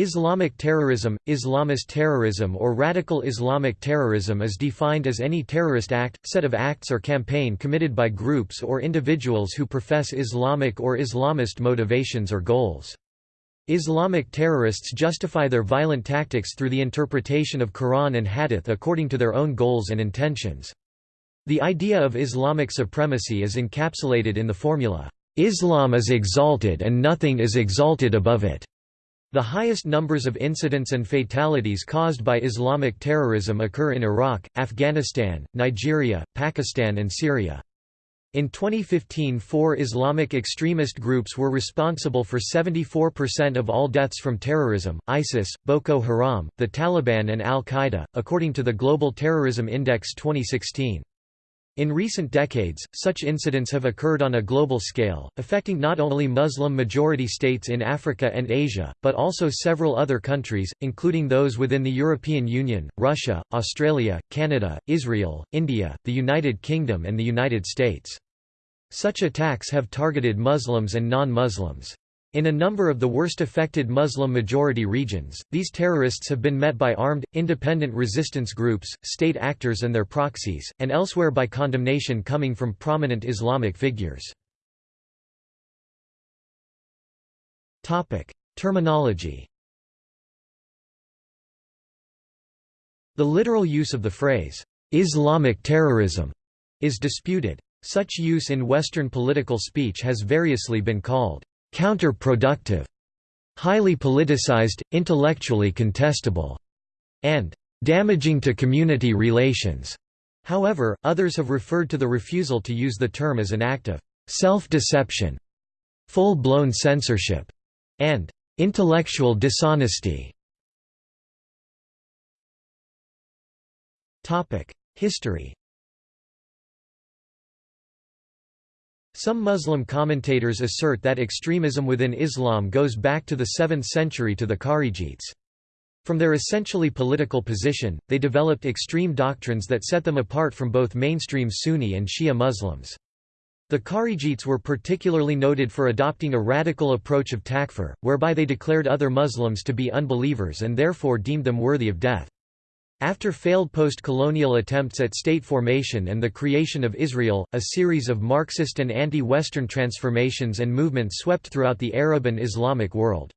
Islamic terrorism, Islamist terrorism or radical Islamic terrorism is defined as any terrorist act, set of acts or campaign committed by groups or individuals who profess Islamic or Islamist motivations or goals. Islamic terrorists justify their violent tactics through the interpretation of Quran and Hadith according to their own goals and intentions. The idea of Islamic supremacy is encapsulated in the formula, "'Islam is exalted and nothing is exalted above it' The highest numbers of incidents and fatalities caused by Islamic terrorism occur in Iraq, Afghanistan, Nigeria, Pakistan and Syria. In 2015 four Islamic extremist groups were responsible for 74% of all deaths from terrorism, ISIS, Boko Haram, the Taliban and Al-Qaeda, according to the Global Terrorism Index 2016. In recent decades, such incidents have occurred on a global scale, affecting not only Muslim-majority states in Africa and Asia, but also several other countries, including those within the European Union, Russia, Australia, Canada, Israel, India, the United Kingdom and the United States. Such attacks have targeted Muslims and non-Muslims. In a number of the worst affected Muslim-majority regions, these terrorists have been met by armed, independent resistance groups, state actors and their proxies, and elsewhere by condemnation coming from prominent Islamic figures. Terminology The literal use of the phrase, "'Islamic terrorism' is disputed. Such use in Western political speech has variously been called counterproductive, highly politicized, intellectually contestable, and damaging to community relations. However, others have referred to the refusal to use the term as an act of self-deception, full-blown censorship, and intellectual dishonesty. History Some Muslim commentators assert that extremism within Islam goes back to the 7th century to the Kharijites. From their essentially political position, they developed extreme doctrines that set them apart from both mainstream Sunni and Shia Muslims. The Kharijites were particularly noted for adopting a radical approach of takfir, whereby they declared other Muslims to be unbelievers and therefore deemed them worthy of death. After failed post-colonial attempts at state formation and the creation of Israel, a series of Marxist and anti-Western transformations and movements swept throughout the Arab and Islamic world.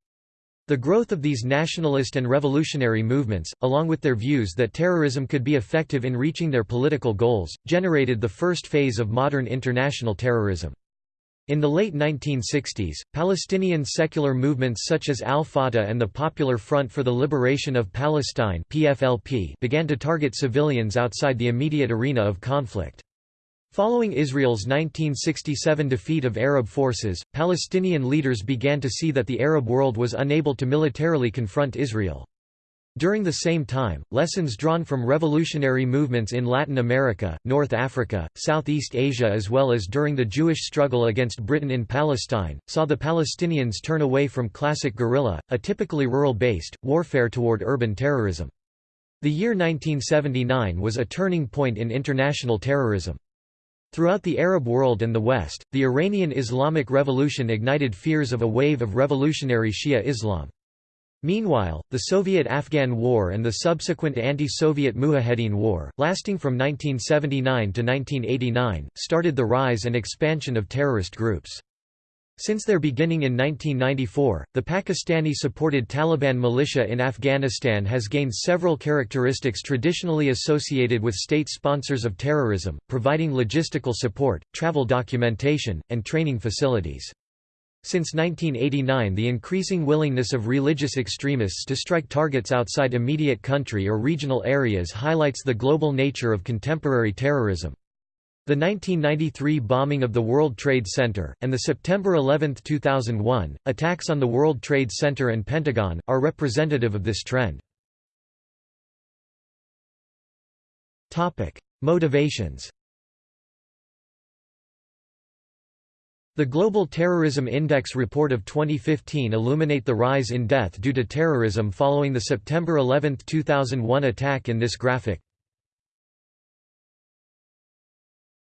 The growth of these nationalist and revolutionary movements, along with their views that terrorism could be effective in reaching their political goals, generated the first phase of modern international terrorism. In the late 1960s, Palestinian secular movements such as Al-Fatah and the Popular Front for the Liberation of Palestine PFLP began to target civilians outside the immediate arena of conflict. Following Israel's 1967 defeat of Arab forces, Palestinian leaders began to see that the Arab world was unable to militarily confront Israel. During the same time, lessons drawn from revolutionary movements in Latin America, North Africa, Southeast Asia as well as during the Jewish struggle against Britain in Palestine, saw the Palestinians turn away from classic guerrilla, a typically rural-based, warfare toward urban terrorism. The year 1979 was a turning point in international terrorism. Throughout the Arab world and the West, the Iranian Islamic Revolution ignited fears of a wave of revolutionary Shia Islam. Meanwhile, the Soviet–Afghan War and the subsequent anti-Soviet Mujahedin War, lasting from 1979 to 1989, started the rise and expansion of terrorist groups. Since their beginning in 1994, the Pakistani-supported Taliban militia in Afghanistan has gained several characteristics traditionally associated with state sponsors of terrorism, providing logistical support, travel documentation, and training facilities. Since 1989 the increasing willingness of religious extremists to strike targets outside immediate country or regional areas highlights the global nature of contemporary terrorism. The 1993 bombing of the World Trade Center, and the September 11, 2001, attacks on the World Trade Center and Pentagon, are representative of this trend. Motivations The Global Terrorism Index report of 2015 illuminate the rise in death due to terrorism following the September 11, 2001 attack in this graphic.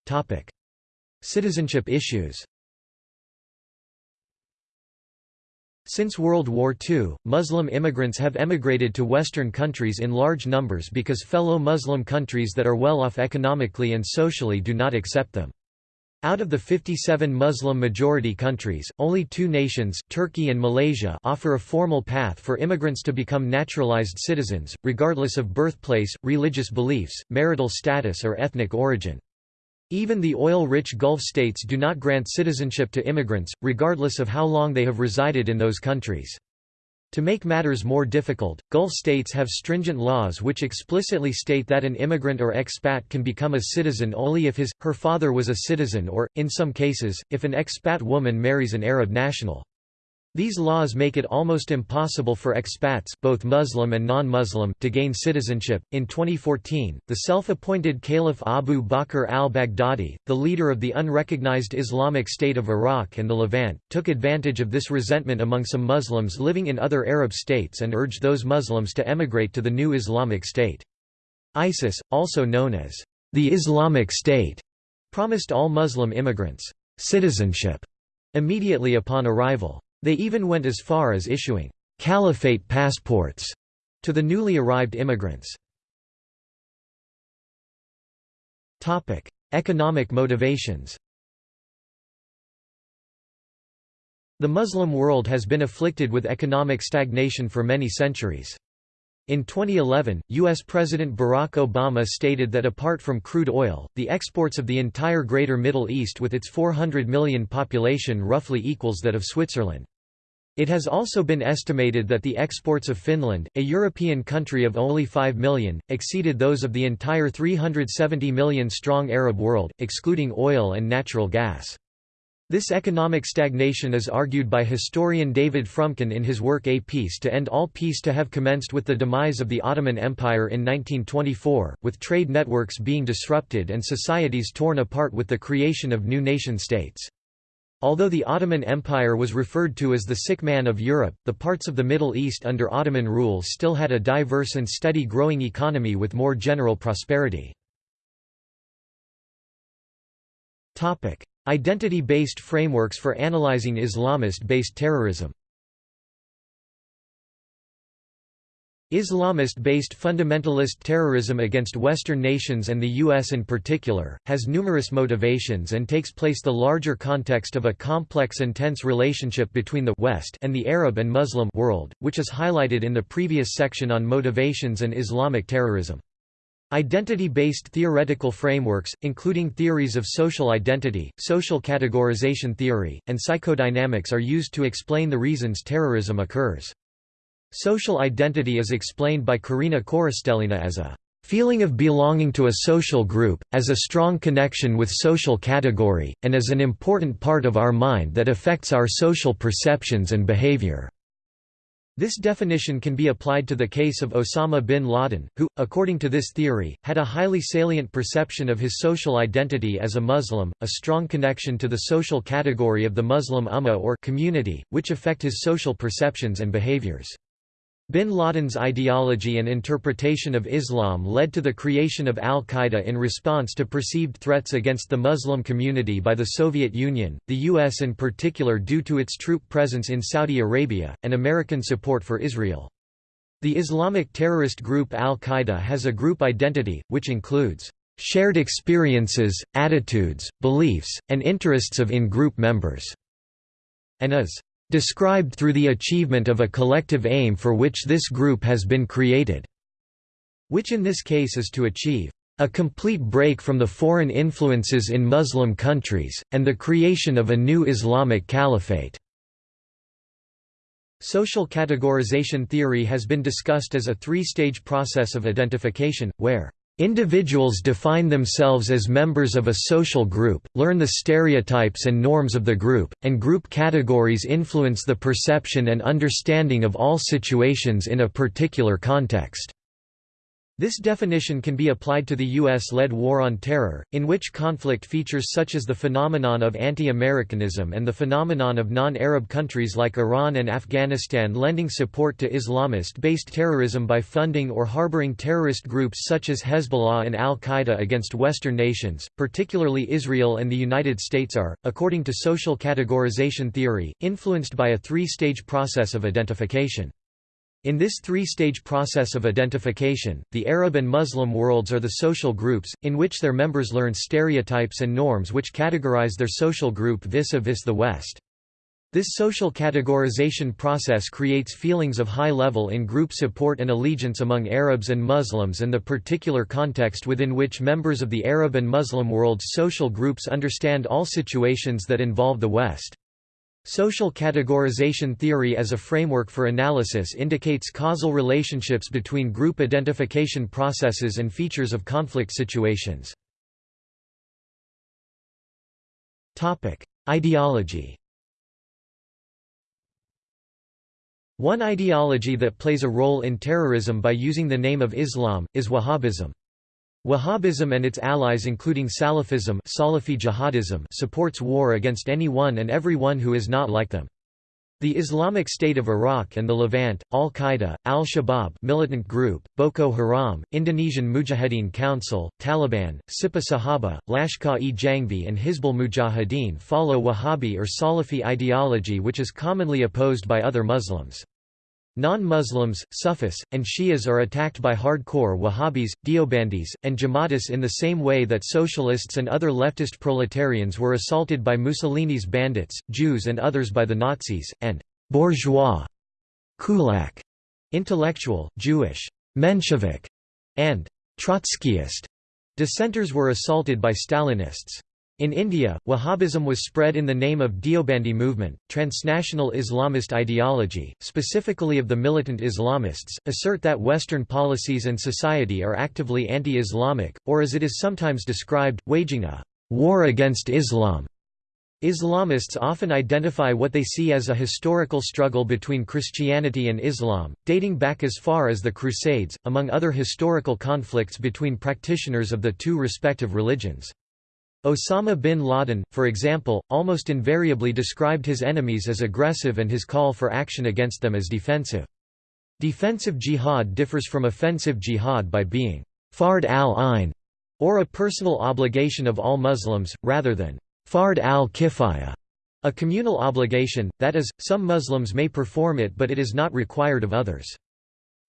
Topic: Citizenship issues Since World War II, Muslim immigrants have emigrated to Western countries in large numbers because fellow Muslim countries that are well off economically and socially do not accept them. Out of the 57 Muslim-majority countries, only two nations Turkey and Malaysia offer a formal path for immigrants to become naturalized citizens, regardless of birthplace, religious beliefs, marital status or ethnic origin. Even the oil-rich Gulf states do not grant citizenship to immigrants, regardless of how long they have resided in those countries. To make matters more difficult, Gulf states have stringent laws which explicitly state that an immigrant or expat can become a citizen only if his, her father was a citizen or, in some cases, if an expat woman marries an Arab national. These laws make it almost impossible for expats, both Muslim and non-Muslim, to gain citizenship. In 2014, the self-appointed Caliph Abu Bakr al-Baghdadi, the leader of the unrecognized Islamic State of Iraq and the Levant, took advantage of this resentment among some Muslims living in other Arab states and urged those Muslims to emigrate to the new Islamic State. ISIS, also known as the Islamic State, promised all Muslim immigrants citizenship immediately upon arrival. They even went as far as issuing «caliphate passports» to the newly arrived immigrants. Economic motivations The Muslim world has been afflicted with economic stagnation for many centuries. In 2011, U.S. President Barack Obama stated that apart from crude oil, the exports of the entire Greater Middle East with its 400 million population roughly equals that of Switzerland. It has also been estimated that the exports of Finland, a European country of only 5 million, exceeded those of the entire 370 million strong Arab world, excluding oil and natural gas. This economic stagnation is argued by historian David Fromkin in his work A Peace to End All Peace to have commenced with the demise of the Ottoman Empire in 1924, with trade networks being disrupted and societies torn apart with the creation of new nation-states. Although the Ottoman Empire was referred to as the sick man of Europe, the parts of the Middle East under Ottoman rule still had a diverse and steady growing economy with more general prosperity. Identity-based frameworks for analyzing Islamist-based terrorism Islamist-based fundamentalist terrorism against Western nations and the U.S. in particular, has numerous motivations and takes place the larger context of a complex and tense relationship between the West and the Arab and Muslim world, which is highlighted in the previous section on motivations and Islamic terrorism. Identity-based theoretical frameworks, including theories of social identity, social categorization theory, and psychodynamics are used to explain the reasons terrorism occurs. Social identity is explained by Karina Korostelina as a feeling of belonging to a social group, as a strong connection with social category, and as an important part of our mind that affects our social perceptions and behavior." This definition can be applied to the case of Osama bin Laden, who, according to this theory, had a highly salient perception of his social identity as a Muslim, a strong connection to the social category of the Muslim Ummah or community, which affect his social perceptions and behaviors. Bin Laden's ideology and interpretation of Islam led to the creation of al-Qaeda in response to perceived threats against the Muslim community by the Soviet Union, the U.S. in particular due to its troop presence in Saudi Arabia, and American support for Israel. The Islamic terrorist group al-Qaeda has a group identity, which includes shared experiences, attitudes, beliefs, and interests of in-group members, and is described through the achievement of a collective aim for which this group has been created", which in this case is to achieve a complete break from the foreign influences in Muslim countries, and the creation of a new Islamic caliphate." Social categorization theory has been discussed as a three-stage process of identification, where Individuals define themselves as members of a social group, learn the stereotypes and norms of the group, and group categories influence the perception and understanding of all situations in a particular context. This definition can be applied to the U.S.-led War on Terror, in which conflict features such as the phenomenon of anti-Americanism and the phenomenon of non-Arab countries like Iran and Afghanistan lending support to Islamist-based terrorism by funding or harboring terrorist groups such as Hezbollah and al-Qaeda against Western nations, particularly Israel and the United States are, according to social categorization theory, influenced by a three-stage process of identification. In this three-stage process of identification, the Arab and Muslim worlds are the social groups, in which their members learn stereotypes and norms which categorize their social group vis-a-vis -vis the West. This social categorization process creates feelings of high level in group support and allegiance among Arabs and Muslims and the particular context within which members of the Arab and Muslim world's social groups understand all situations that involve the West. Social categorization theory as a framework for analysis indicates causal relationships between group identification processes and features of conflict situations. Ideology One ideology that plays a role in terrorism by using the name of Islam, is Wahhabism. Wahhabism and its allies including Salafism Salafi jihadism supports war against anyone and everyone who is not like them. The Islamic State of Iraq and the Levant, Al-Qaeda, Al-Shabaab militant group, Boko Haram, Indonesian Mujahideen Council, Taliban, Sipah Sahaba, Lashkar-e-Jhangvi and Hizbul Mujahideen follow Wahhabi or Salafi ideology which is commonly opposed by other Muslims. Non-Muslims, Sufis, and Shias are attacked by hardcore Wahhabis, Deobandis, and Jamatis in the same way that socialists and other leftist proletarians were assaulted by Mussolini's bandits, Jews and others by the Nazis, and «bourgeois» kulak, intellectual, Jewish, Menshevik, and Trotskyist dissenters were assaulted by Stalinists. In India, Wahhabism was spread in the name of Deobandi movement. Transnational Islamist ideology, specifically of the militant Islamists, assert that Western policies and society are actively anti-Islamic, or as it is sometimes described, waging a war against Islam. Islamists often identify what they see as a historical struggle between Christianity and Islam, dating back as far as the Crusades, among other historical conflicts between practitioners of the two respective religions. Osama bin Laden, for example, almost invariably described his enemies as aggressive and his call for action against them as defensive. Defensive jihad differs from offensive jihad by being fard al-ain, or a personal obligation of all Muslims, rather than fard al-kifaya, a communal obligation, that is, some Muslims may perform it but it is not required of others.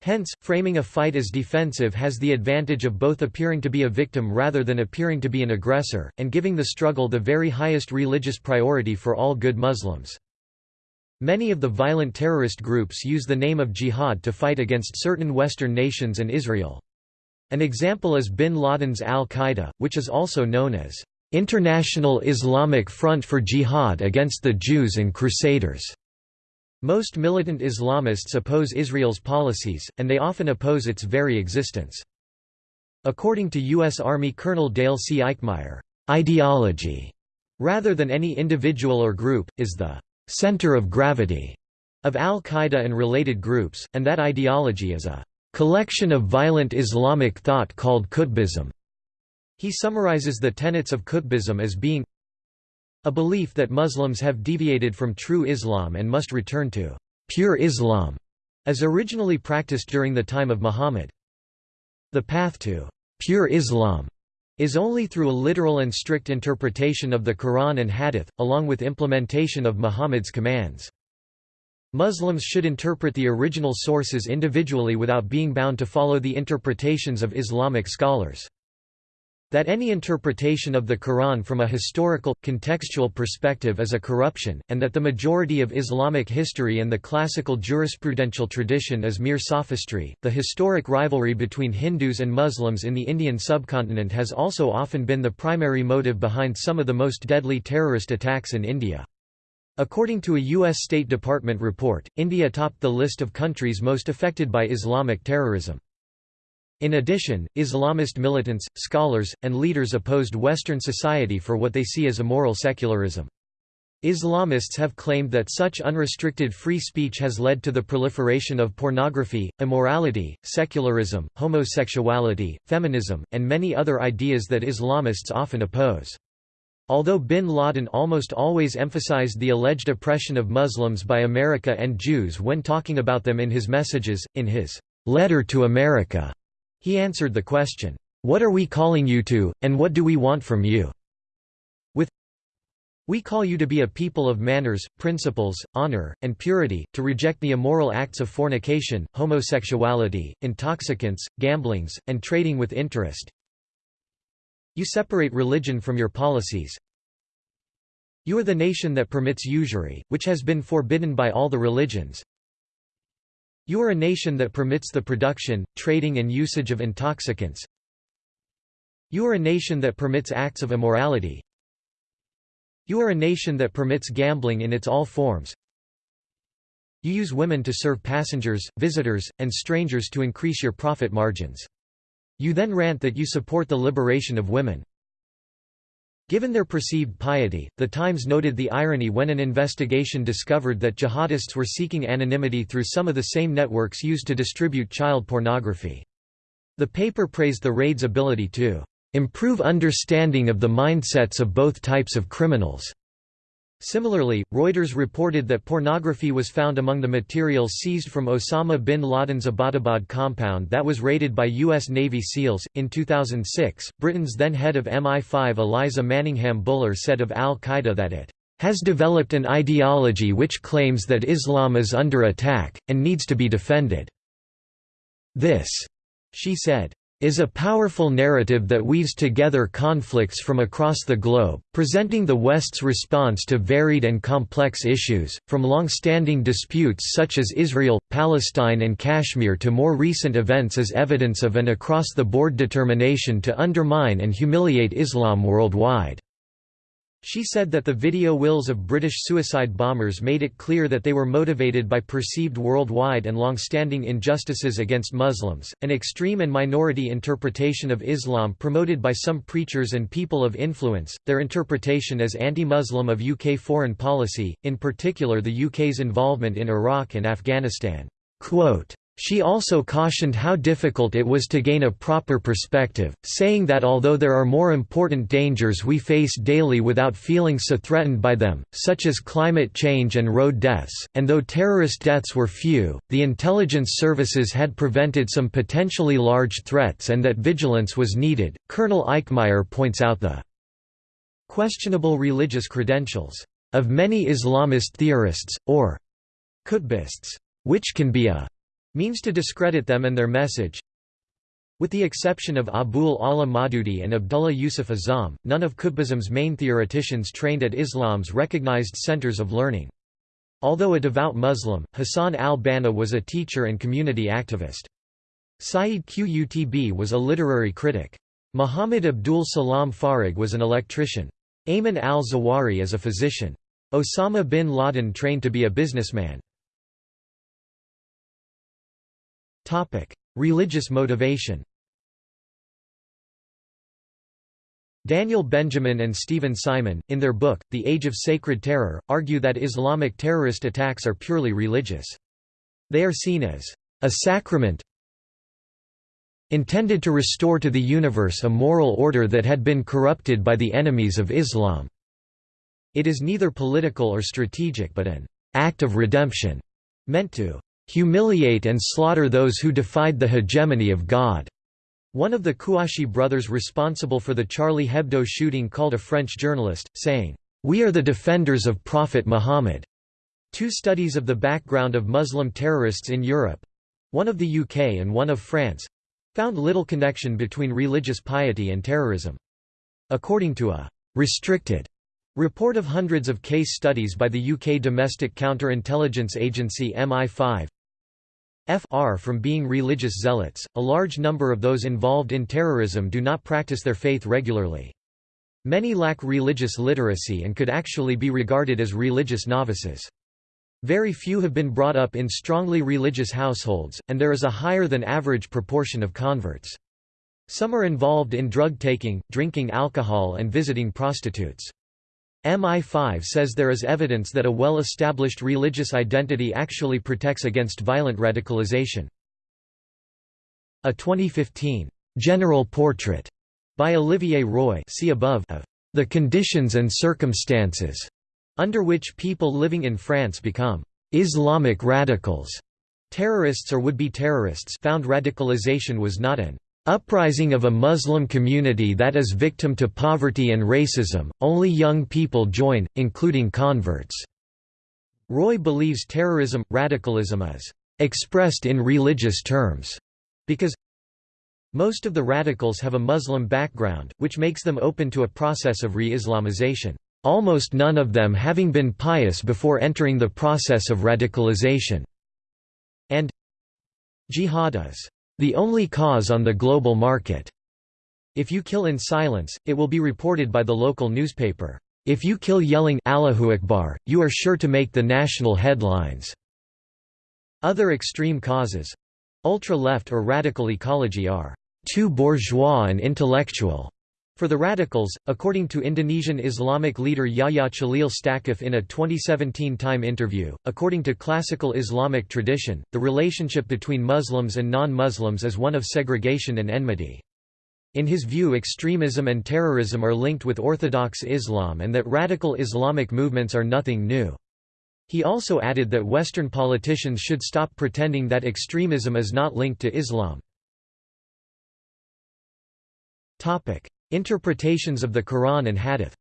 Hence, framing a fight as defensive has the advantage of both appearing to be a victim rather than appearing to be an aggressor, and giving the struggle the very highest religious priority for all good Muslims. Many of the violent terrorist groups use the name of jihad to fight against certain Western nations and Israel. An example is bin Laden's al-Qaeda, which is also known as International Islamic Front for Jihad against the Jews and Crusaders. Most militant Islamists oppose Israel's policies, and they often oppose its very existence. According to U.S. Army Colonel Dale C. Eikmeier, ideology, rather than any individual or group, is the center of gravity of al-Qaeda and related groups, and that ideology is a collection of violent Islamic thought called Qutbism. He summarizes the tenets of Qutbism as being a belief that Muslims have deviated from true Islam and must return to pure Islam, as originally practiced during the time of Muhammad. The path to pure Islam is only through a literal and strict interpretation of the Quran and Hadith, along with implementation of Muhammad's commands. Muslims should interpret the original sources individually without being bound to follow the interpretations of Islamic scholars. That any interpretation of the Quran from a historical, contextual perspective is a corruption, and that the majority of Islamic history and the classical jurisprudential tradition is mere sophistry. The historic rivalry between Hindus and Muslims in the Indian subcontinent has also often been the primary motive behind some of the most deadly terrorist attacks in India. According to a U.S. State Department report, India topped the list of countries most affected by Islamic terrorism. In addition, Islamist militants, scholars, and leaders opposed Western society for what they see as immoral secularism. Islamists have claimed that such unrestricted free speech has led to the proliferation of pornography, immorality, secularism, homosexuality, feminism, and many other ideas that Islamists often oppose. Although bin Laden almost always emphasized the alleged oppression of Muslims by America and Jews when talking about them in his messages, in his letter to America, he answered the question, "'What are we calling you to, and what do we want from you?' With We call you to be a people of manners, principles, honor, and purity, to reject the immoral acts of fornication, homosexuality, intoxicants, gamblings, and trading with interest. You separate religion from your policies. You are the nation that permits usury, which has been forbidden by all the religions. You are a nation that permits the production, trading and usage of intoxicants. You are a nation that permits acts of immorality, you are a nation that permits gambling in its all forms. You use women to serve passengers, visitors, and strangers to increase your profit margins. You then rant that you support the liberation of women. Given their perceived piety, The Times noted the irony when an investigation discovered that jihadists were seeking anonymity through some of the same networks used to distribute child pornography. The paper praised the raid's ability to improve understanding of the mindsets of both types of criminals. Similarly, Reuters reported that pornography was found among the materials seized from Osama bin Laden's Abbottabad compound that was raided by U.S. Navy SEALs. In 2006, Britain's then head of MI5 Eliza Manningham Buller said of al Qaeda that it has developed an ideology which claims that Islam is under attack, and needs to be defended. This, she said, is a powerful narrative that weaves together conflicts from across the globe, presenting the West's response to varied and complex issues, from long-standing disputes such as Israel, Palestine and Kashmir to more recent events as evidence of an across-the-board determination to undermine and humiliate Islam worldwide. She said that the video wills of British suicide bombers made it clear that they were motivated by perceived worldwide and long-standing injustices against Muslims, an extreme and minority interpretation of Islam promoted by some preachers and people of influence, their interpretation as anti-Muslim of UK foreign policy, in particular the UK's involvement in Iraq and Afghanistan. Quote, she also cautioned how difficult it was to gain a proper perspective, saying that although there are more important dangers we face daily without feeling so threatened by them, such as climate change and road deaths, and though terrorist deaths were few, the intelligence services had prevented some potentially large threats and that vigilance was needed. Colonel Eikmeier points out the questionable religious credentials of many Islamist theorists, or Qutbists, which can be a means to discredit them and their message. With the exception of Abul Ala Maududi and Abdullah Yusuf Azzam, none of Qutbism's main theoreticians trained at Islam's recognized centers of learning. Although a devout Muslim, Hassan al-Banna was a teacher and community activist. Sayyid Qutb was a literary critic. Muhammad Abdul Salam Farag was an electrician. Ayman al-Zawahiri is a physician. Osama bin Laden trained to be a businessman. Religious motivation Daniel Benjamin and Steven Simon, in their book, The Age of Sacred Terror, argue that Islamic terrorist attacks are purely religious. They are seen as a sacrament intended to restore to the universe a moral order that had been corrupted by the enemies of Islam. It is neither political or strategic but an act of redemption, meant to humiliate and slaughter those who defied the hegemony of God." One of the Kouachi brothers responsible for the Charlie Hebdo shooting called a French journalist, saying, "'We are the defenders of Prophet Muhammad." Two studies of the background of Muslim terrorists in Europe—one of the UK and one of France—found little connection between religious piety and terrorism. According to a «restricted» report of hundreds of case studies by the UK domestic counterintelligence agency MI5, fr from being religious zealots, a large number of those involved in terrorism do not practice their faith regularly. Many lack religious literacy and could actually be regarded as religious novices. Very few have been brought up in strongly religious households, and there is a higher than average proportion of converts. Some are involved in drug taking, drinking alcohol and visiting prostitutes. MI5 says there is evidence that a well-established religious identity actually protects against violent radicalization. A 2015 general portrait by Olivier Roy see above of the conditions and circumstances under which people living in France become Islamic radicals. Terrorists or would-be terrorists found radicalization was not an uprising of a Muslim community that is victim to poverty and racism, only young people join, including converts." Roy believes terrorism, radicalism is "...expressed in religious terms," because most of the radicals have a Muslim background, which makes them open to a process of re-Islamization, almost none of them having been pious before entering the process of radicalization, and jihad is the only cause on the global market. If you kill in silence, it will be reported by the local newspaper. If you kill yelling Allahu Akbar, you are sure to make the national headlines. Other extreme causes ultra-left or radical ecology are too bourgeois and intellectual for the radicals, according to Indonesian Islamic leader Yahya Cholil Staquf in a 2017 Time interview, according to classical Islamic tradition, the relationship between Muslims and non-Muslims is one of segregation and enmity. In his view extremism and terrorism are linked with Orthodox Islam and that radical Islamic movements are nothing new. He also added that Western politicians should stop pretending that extremism is not linked to Islam. Interpretations of the Quran and Hadith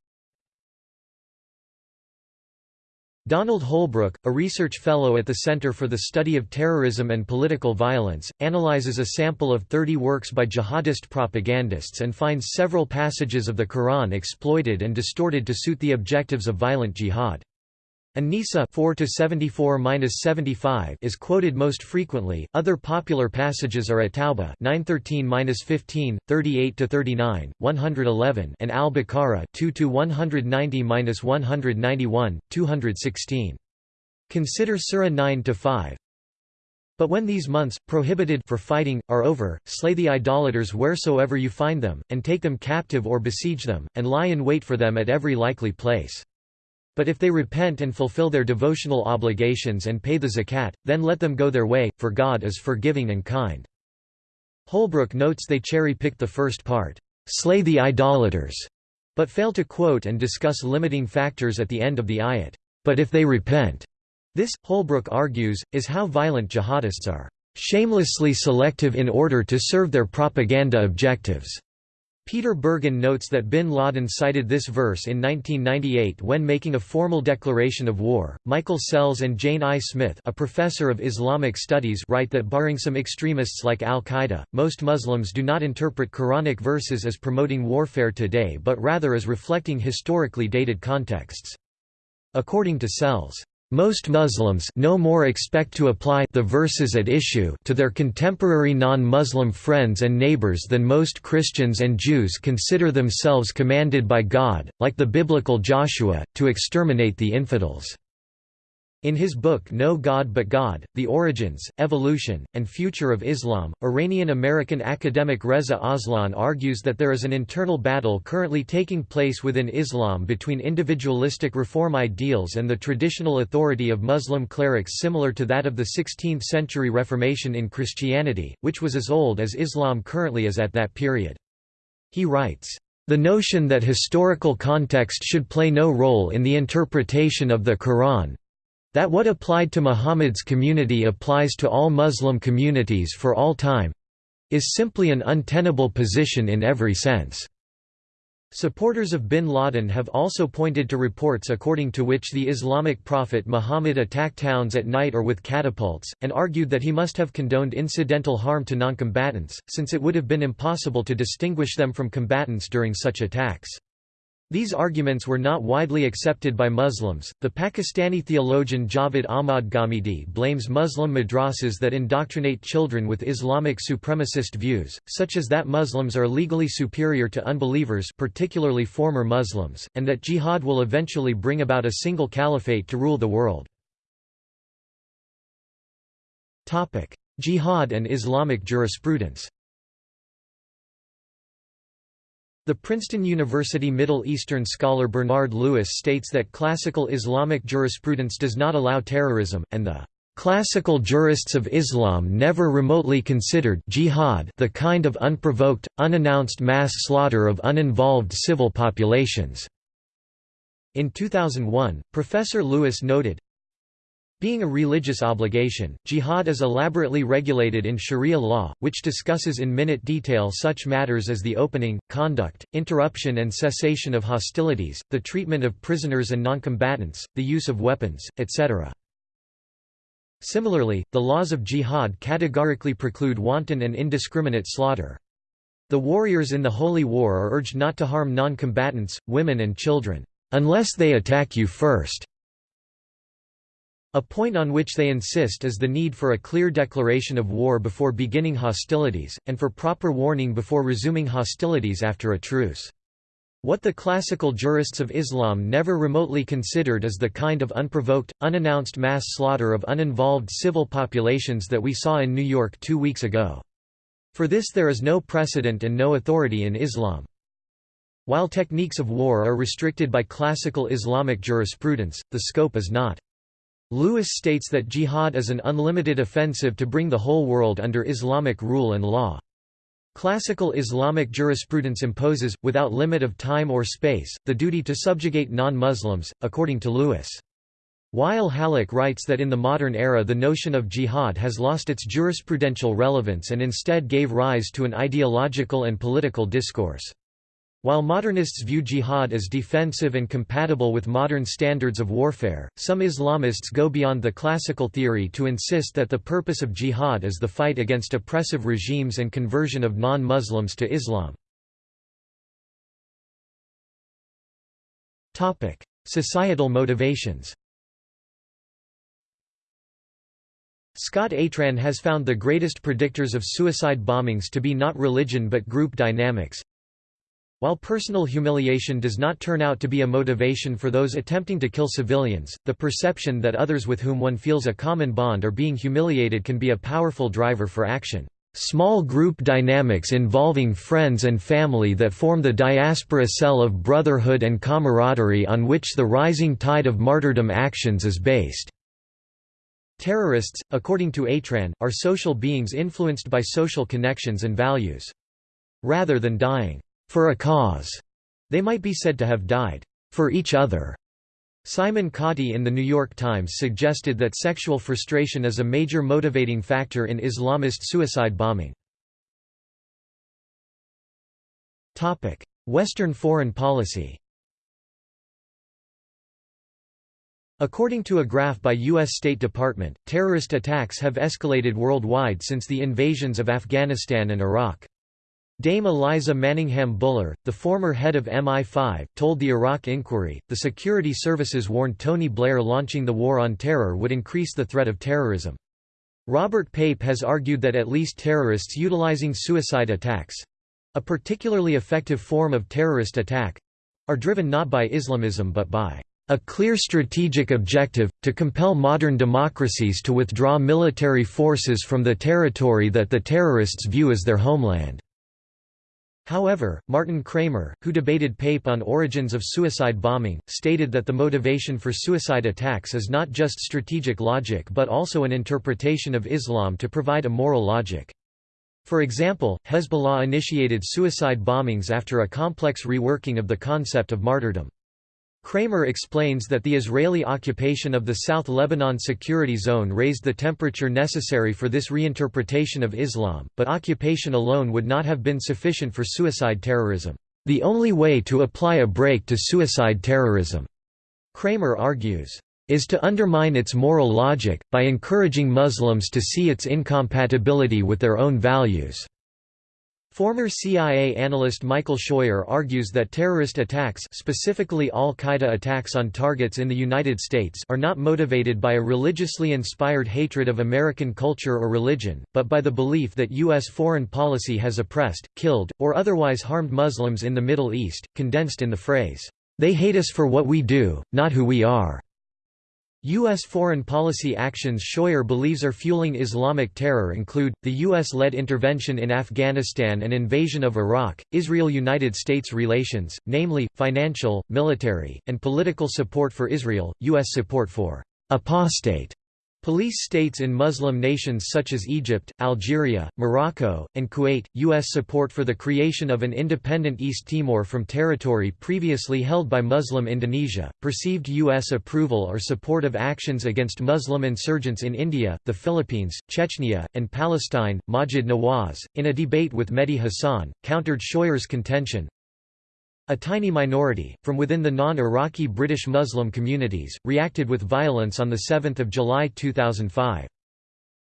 Donald Holbrook, a research fellow at the Center for the Study of Terrorism and Political Violence, analyzes a sample of 30 works by jihadist propagandists and finds several passages of the Quran exploited and distorted to suit the objectives of violent jihad. An-Nisa 4 is quoted most frequently. Other popular passages are at Tawbah 913-15, 38-39, 111, and Al-Baqarah 2-190-191, 216. Consider Surah 9 to 5. But when these months, prohibited for fighting, are over, slay the idolaters wheresoever you find them, and take them captive or besiege them, and lie in wait for them at every likely place. But if they repent and fulfill their devotional obligations and pay the zakat, then let them go their way, for God is forgiving and kind. Holbrook notes they cherry-picked the first part, "'Slay the idolaters' but fail to quote and discuss limiting factors at the end of the ayat, "'But if they repent' This, Holbrook argues, is how violent jihadists are shamelessly selective in order to serve their propaganda objectives. Peter Bergen notes that bin Laden cited this verse in 1998 when making a formal declaration of war. Michael Sells and Jane I. Smith, a professor of Islamic studies, write that barring some extremists like Al Qaeda, most Muslims do not interpret Quranic verses as promoting warfare today but rather as reflecting historically dated contexts. According to Sells, most Muslims no more expect to apply the verses at issue to their contemporary non-Muslim friends and neighbors than most Christians and Jews consider themselves commanded by God, like the biblical Joshua, to exterminate the infidels. In his book No God But God, The Origins, Evolution, and Future of Islam, Iranian-American academic Reza Aslan argues that there is an internal battle currently taking place within Islam between individualistic reform ideals and the traditional authority of Muslim clerics similar to that of the 16th-century Reformation in Christianity, which was as old as Islam currently is at that period. He writes, the notion that historical context should play no role in the interpretation of the Quran, that what applied to Muhammad's community applies to all Muslim communities for all time is simply an untenable position in every sense. Supporters of bin Laden have also pointed to reports according to which the Islamic prophet Muhammad attacked towns at night or with catapults, and argued that he must have condoned incidental harm to noncombatants, since it would have been impossible to distinguish them from combatants during such attacks. These arguments were not widely accepted by Muslims. The Pakistani theologian Javed Ahmad Ghamidi blames Muslim madrasas that indoctrinate children with Islamic supremacist views, such as that Muslims are legally superior to unbelievers, particularly former Muslims, and that jihad will eventually bring about a single caliphate to rule the world. Topic: Jihad and Islamic jurisprudence. The Princeton University Middle Eastern scholar Bernard Lewis states that classical Islamic jurisprudence does not allow terrorism, and the Classical jurists of Islam never remotely considered jihad the kind of unprovoked, unannounced mass slaughter of uninvolved civil populations. In 2001, Professor Lewis noted, being a religious obligation, jihad is elaborately regulated in Sharia law, which discusses in minute detail such matters as the opening, conduct, interruption and cessation of hostilities, the treatment of prisoners and noncombatants, the use of weapons, etc. Similarly, the laws of jihad categorically preclude wanton and indiscriminate slaughter. The warriors in the holy war are urged not to harm noncombatants, women and children, "...unless they attack you first. A point on which they insist is the need for a clear declaration of war before beginning hostilities, and for proper warning before resuming hostilities after a truce. What the classical jurists of Islam never remotely considered is the kind of unprovoked, unannounced mass slaughter of uninvolved civil populations that we saw in New York two weeks ago. For this there is no precedent and no authority in Islam. While techniques of war are restricted by classical Islamic jurisprudence, the scope is not. Lewis states that jihad is an unlimited offensive to bring the whole world under Islamic rule and law. Classical Islamic jurisprudence imposes, without limit of time or space, the duty to subjugate non-Muslims, according to Lewis. Wael Hallaq writes that in the modern era the notion of jihad has lost its jurisprudential relevance and instead gave rise to an ideological and political discourse. While modernists view jihad as defensive and compatible with modern standards of warfare, some Islamists go beyond the classical theory to insist that the purpose of jihad is the fight against oppressive regimes and conversion of non-Muslims to Islam. Societal motivations Scott Atran has found the greatest predictors of suicide bombings to be not religion but group dynamics, while personal humiliation does not turn out to be a motivation for those attempting to kill civilians, the perception that others with whom one feels a common bond are being humiliated can be a powerful driver for action. Small group dynamics involving friends and family that form the diaspora cell of brotherhood and camaraderie on which the rising tide of martyrdom actions is based. Terrorists, according to Atran, are social beings influenced by social connections and values. Rather than dying for a cause. They might be said to have died for each other. Simon Kati in The New York Times suggested that sexual frustration is a major motivating factor in Islamist suicide bombing. Western foreign policy According to a graph by U.S. State Department, terrorist attacks have escalated worldwide since the invasions of Afghanistan and Iraq. Dame Eliza Manningham Buller, the former head of MI5, told the Iraq Inquiry, the security services warned Tony Blair launching the War on Terror would increase the threat of terrorism. Robert Pape has argued that at least terrorists utilizing suicide attacks—a particularly effective form of terrorist attack—are driven not by Islamism but by a clear strategic objective, to compel modern democracies to withdraw military forces from the territory that the terrorists view as their homeland. However, Martin Kramer, who debated Pape on origins of suicide bombing, stated that the motivation for suicide attacks is not just strategic logic but also an interpretation of Islam to provide a moral logic. For example, Hezbollah initiated suicide bombings after a complex reworking of the concept of martyrdom. Kramer explains that the Israeli occupation of the South Lebanon Security Zone raised the temperature necessary for this reinterpretation of Islam, but occupation alone would not have been sufficient for suicide terrorism. The only way to apply a break to suicide terrorism, Kramer argues, is to undermine its moral logic, by encouraging Muslims to see its incompatibility with their own values. Former CIA analyst Michael Scheuer argues that terrorist attacks specifically Al-Qaeda attacks on targets in the United States are not motivated by a religiously inspired hatred of American culture or religion, but by the belief that U.S. foreign policy has oppressed, killed, or otherwise harmed Muslims in the Middle East, condensed in the phrase, "'They hate us for what we do, not who we are'". U.S. foreign policy actions Scheuer believes are fueling Islamic terror include, the U.S.-led intervention in Afghanistan and invasion of Iraq, Israel–United States relations, namely, financial, military, and political support for Israel, U.S. support for «apostate» Police states in Muslim nations such as Egypt, Algeria, Morocco, and Kuwait, U.S. support for the creation of an independent East Timor from territory previously held by Muslim Indonesia, perceived U.S. approval or support of actions against Muslim insurgents in India, the Philippines, Chechnya, and Palestine. Maajid Nawaz, in a debate with Mehdi Hasan, countered Scheuer's contention, a tiny minority, from within the non-Iraqi British Muslim communities, reacted with violence on 7 July 2005.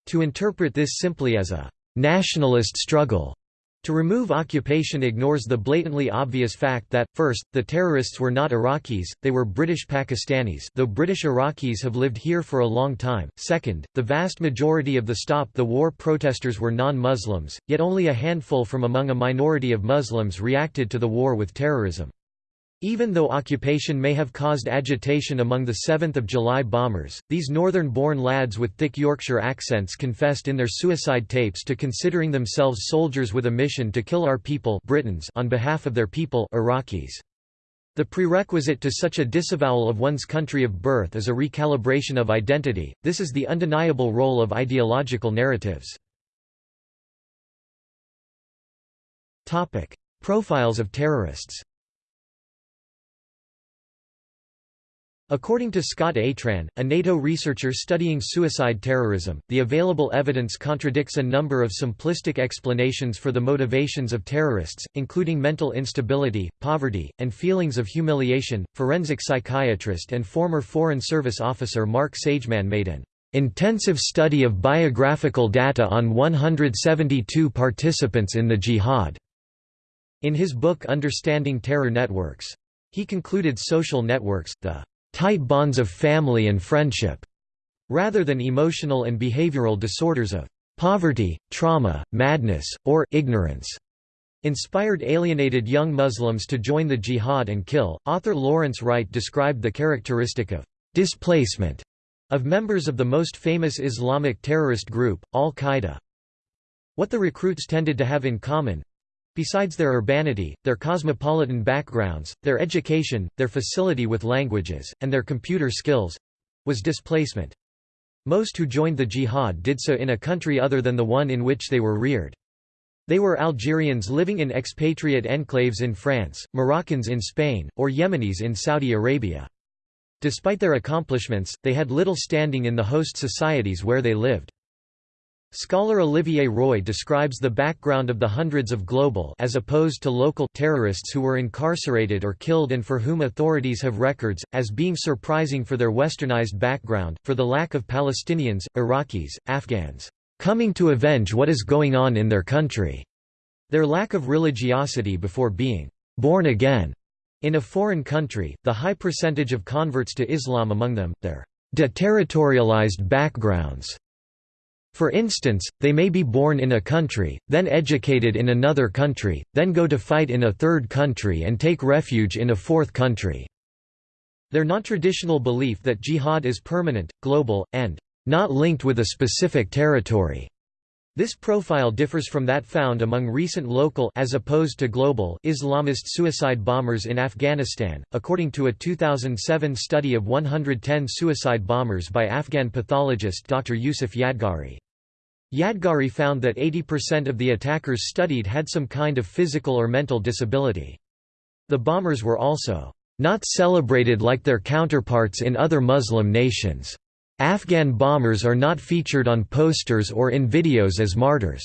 To interpret this simply as a «nationalist struggle» To remove occupation ignores the blatantly obvious fact that, first, the terrorists were not Iraqis, they were British Pakistanis though British Iraqis have lived here for a long time, second, the vast majority of the Stop the War protesters were non-Muslims, yet only a handful from among a minority of Muslims reacted to the war with terrorism. Even though occupation may have caused agitation among the 7th of July bombers, these northern-born lads with thick Yorkshire accents confessed in their suicide tapes to considering themselves soldiers with a mission to kill our people Britons on behalf of their people Iraqis. The prerequisite to such a disavowal of one's country of birth is a recalibration of identity, this is the undeniable role of ideological narratives. Profiles of terrorists According to Scott Atran, a NATO researcher studying suicide terrorism, the available evidence contradicts a number of simplistic explanations for the motivations of terrorists, including mental instability, poverty, and feelings of humiliation. Forensic psychiatrist and former Foreign Service officer Mark Sageman made an intensive study of biographical data on 172 participants in the jihad in his book Understanding Terror Networks. He concluded social networks, the tight bonds of family and friendship, rather than emotional and behavioral disorders of poverty, trauma, madness, or ignorance. Inspired alienated young Muslims to join the jihad and kill. Author Lawrence Wright described the characteristic of displacement of members of the most famous Islamic terrorist group, Al-Qaeda. What the recruits tended to have in common, Besides their urbanity, their cosmopolitan backgrounds, their education, their facility with languages, and their computer skills—was displacement. Most who joined the jihad did so in a country other than the one in which they were reared. They were Algerians living in expatriate enclaves in France, Moroccans in Spain, or Yemenis in Saudi Arabia. Despite their accomplishments, they had little standing in the host societies where they lived. Scholar Olivier Roy describes the background of the hundreds of global as opposed to local terrorists who were incarcerated or killed and for whom authorities have records, as being surprising for their westernized background, for the lack of Palestinians, Iraqis, Afghans, coming to avenge what is going on in their country, their lack of religiosity before being born again in a foreign country, the high percentage of converts to Islam among them, their deterritorialized backgrounds, for instance, they may be born in a country, then educated in another country, then go to fight in a third country and take refuge in a fourth country. Their non-traditional belief that jihad is permanent, global, and not linked with a specific territory. This profile differs from that found among recent local as opposed to global Islamist suicide bombers in Afghanistan, according to a 2007 study of 110 suicide bombers by Afghan pathologist Dr. Yusuf Yadgari. Yadgari found that 80% of the attackers studied had some kind of physical or mental disability. The bombers were also not celebrated like their counterparts in other Muslim nations. Afghan bombers are not featured on posters or in videos as martyrs.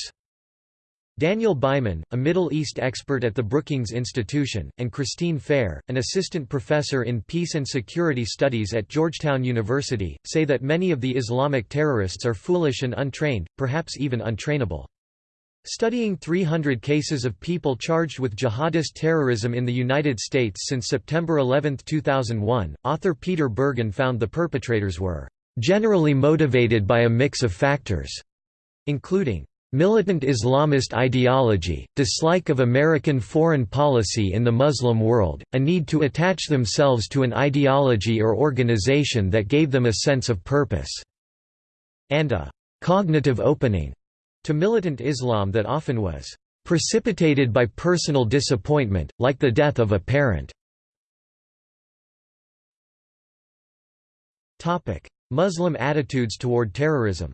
Daniel Byman, a Middle East expert at the Brookings Institution, and Christine Fair, an assistant professor in peace and security studies at Georgetown University, say that many of the Islamic terrorists are foolish and untrained, perhaps even untrainable. Studying 300 cases of people charged with jihadist terrorism in the United States since September 11, 2001, author Peter Bergen found the perpetrators were generally motivated by a mix of factors, including Militant Islamist ideology, dislike of American foreign policy in the Muslim world, a need to attach themselves to an ideology or organization that gave them a sense of purpose, and a «cognitive opening» to militant Islam that often was «precipitated by personal disappointment, like the death of a parent». Muslim attitudes toward terrorism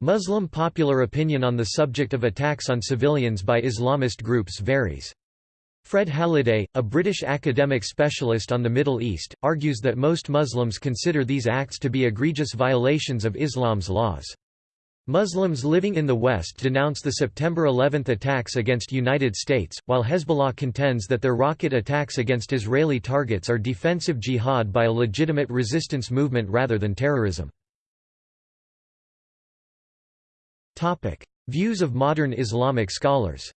Muslim popular opinion on the subject of attacks on civilians by Islamist groups varies. Fred Halliday, a British academic specialist on the Middle East, argues that most Muslims consider these acts to be egregious violations of Islam's laws. Muslims living in the West denounce the September 11 attacks against United States, while Hezbollah contends that their rocket attacks against Israeli targets are defensive jihad by a legitimate resistance movement rather than terrorism. Views of modern Islamic scholars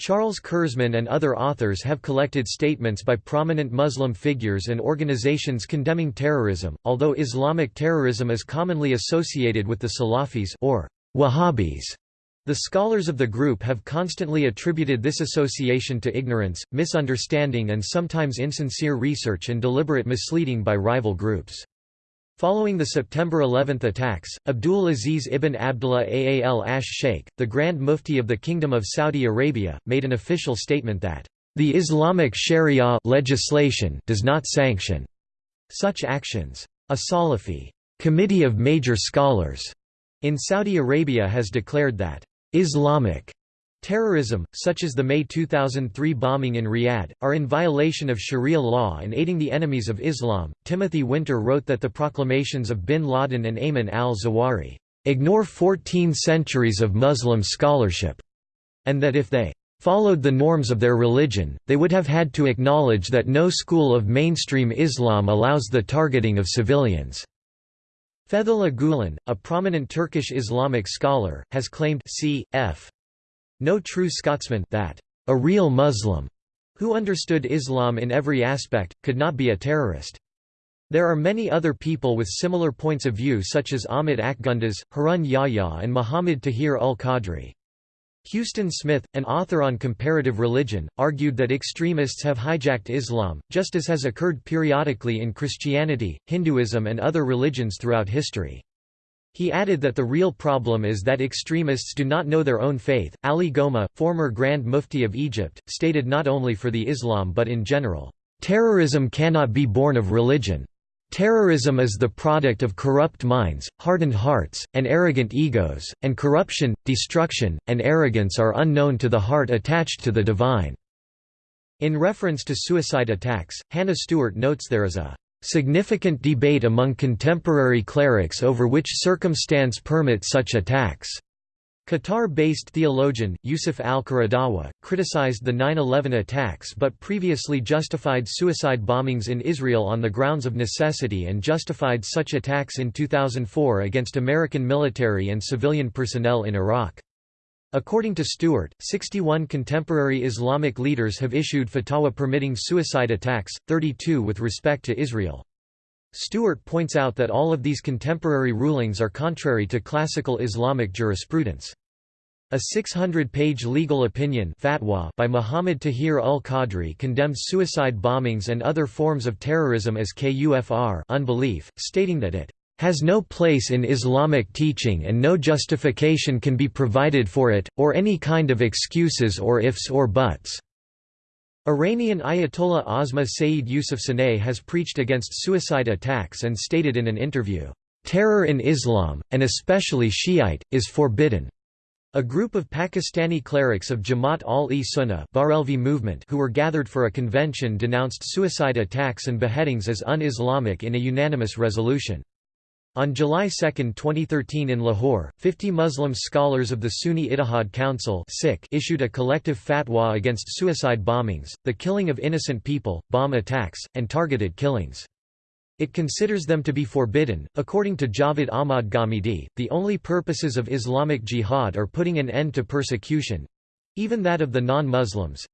Charles Kurzman and other authors have collected statements by prominent Muslim figures and organizations condemning terrorism, although Islamic terrorism is commonly associated with the Salafis or Wahhabis. The scholars of the group have constantly attributed this association to ignorance, misunderstanding and sometimes insincere research and deliberate misleading by rival groups. Following the September 11 attacks, Abdul Aziz ibn Abdullah Aal Ash Sheikh, the Grand Mufti of the Kingdom of Saudi Arabia, made an official statement that, "...the Islamic Sharia legislation does not sanction such actions. A Salafi committee of major scholars in Saudi Arabia has declared that, "...Islamic Terrorism, such as the May 2003 bombing in Riyadh, are in violation of Sharia law and aiding the enemies of Islam. Timothy Winter wrote that the proclamations of bin Laden and Ayman al Zawahiri ignore 14 centuries of Muslim scholarship, and that if they followed the norms of their religion, they would have had to acknowledge that no school of mainstream Islam allows the targeting of civilians. Fethullah Gulen, a prominent Turkish Islamic scholar, has claimed c.f. No true Scotsman that a real Muslim who understood Islam in every aspect, could not be a terrorist. There are many other people with similar points of view such as Ahmed Akgunduz, Harun Yahya and Muhammad Tahir ul-Qadri. Huston Smith, an author on comparative religion, argued that extremists have hijacked Islam, just as has occurred periodically in Christianity, Hinduism and other religions throughout history. He added that the real problem is that extremists do not know their own faith. Ali Gomaa, former Grand Mufti of Egypt, stated not only for the Islam but in general, Terrorism cannot be born of religion. Terrorism is the product of corrupt minds, hardened hearts, and arrogant egos, and corruption, destruction, and arrogance are unknown to the heart attached to the divine." In reference to suicide attacks, Hannah Stuart notes there is a Significant debate among contemporary clerics over which circumstance permits such attacks. Qatar-based theologian, Yusuf al-Qaradawi, criticized the 9-11 attacks but previously justified suicide bombings in Israel on the grounds of necessity and justified such attacks in 2004 against American military and civilian personnel in Iraq. According to Stuart, 61 contemporary Islamic leaders have issued fatwa permitting suicide attacks, 32 with respect to Israel. Stuart points out that all of these contemporary rulings are contrary to classical Islamic jurisprudence. A 600-page legal opinion fatwa by Muhammad Tahir ul-Qadri condemns suicide bombings and other forms of terrorism as kufr unbelief, stating that it has no place in Islamic teaching and no justification can be provided for it, or any kind of excuses or ifs or buts." Iranian Ayatollah Ozma Sayyid Yousafzadeh has preached against suicide attacks and stated in an interview, "...terror in Islam, and especially Shiite, is forbidden." A group of Pakistani clerics of Jamaat al-e-Sunnah movement who were gathered for a convention denounced suicide attacks and beheadings as un-Islamic in a unanimous resolution. On July 2, 2013 in Lahore, 50 Muslim scholars of the Sunni Ittihad Council issued a collective fatwa against suicide bombings, the killing of innocent people, bomb attacks, and targeted killings. It considers them to be forbidden. According to Javed Ahmad Ghamidi, the only purposes of Islamic jihad are putting an end to persecution even that of the non Muslims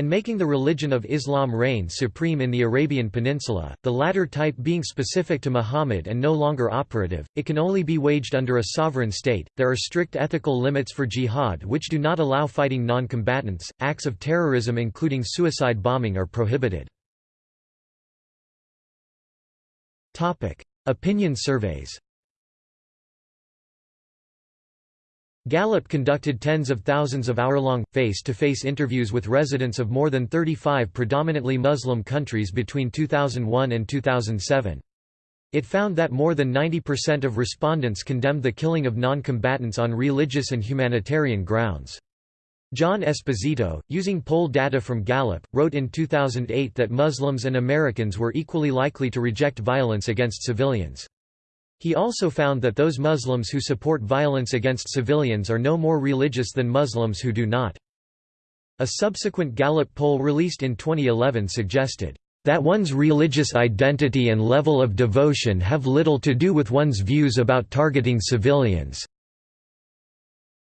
and making the religion of Islam reign supreme in the Arabian Peninsula, the latter type being specific to Muhammad and no longer operative, it can only be waged under a sovereign state. There are strict ethical limits for jihad which do not allow fighting non-combatants. Acts of terrorism including suicide bombing are prohibited. Opinion surveys. Gallup conducted tens of thousands of hour-long, face-to-face interviews with residents of more than 35 predominantly Muslim countries between 2001 and 2007. It found that more than 90% of respondents condemned the killing of non-combatants on religious and humanitarian grounds. John Esposito, using poll data from Gallup, wrote in 2008 that Muslims and Americans were equally likely to reject violence against civilians. He also found that those Muslims who support violence against civilians are no more religious than Muslims who do not. A subsequent Gallup poll released in 2011 suggested, "...that one's religious identity and level of devotion have little to do with one's views about targeting civilians.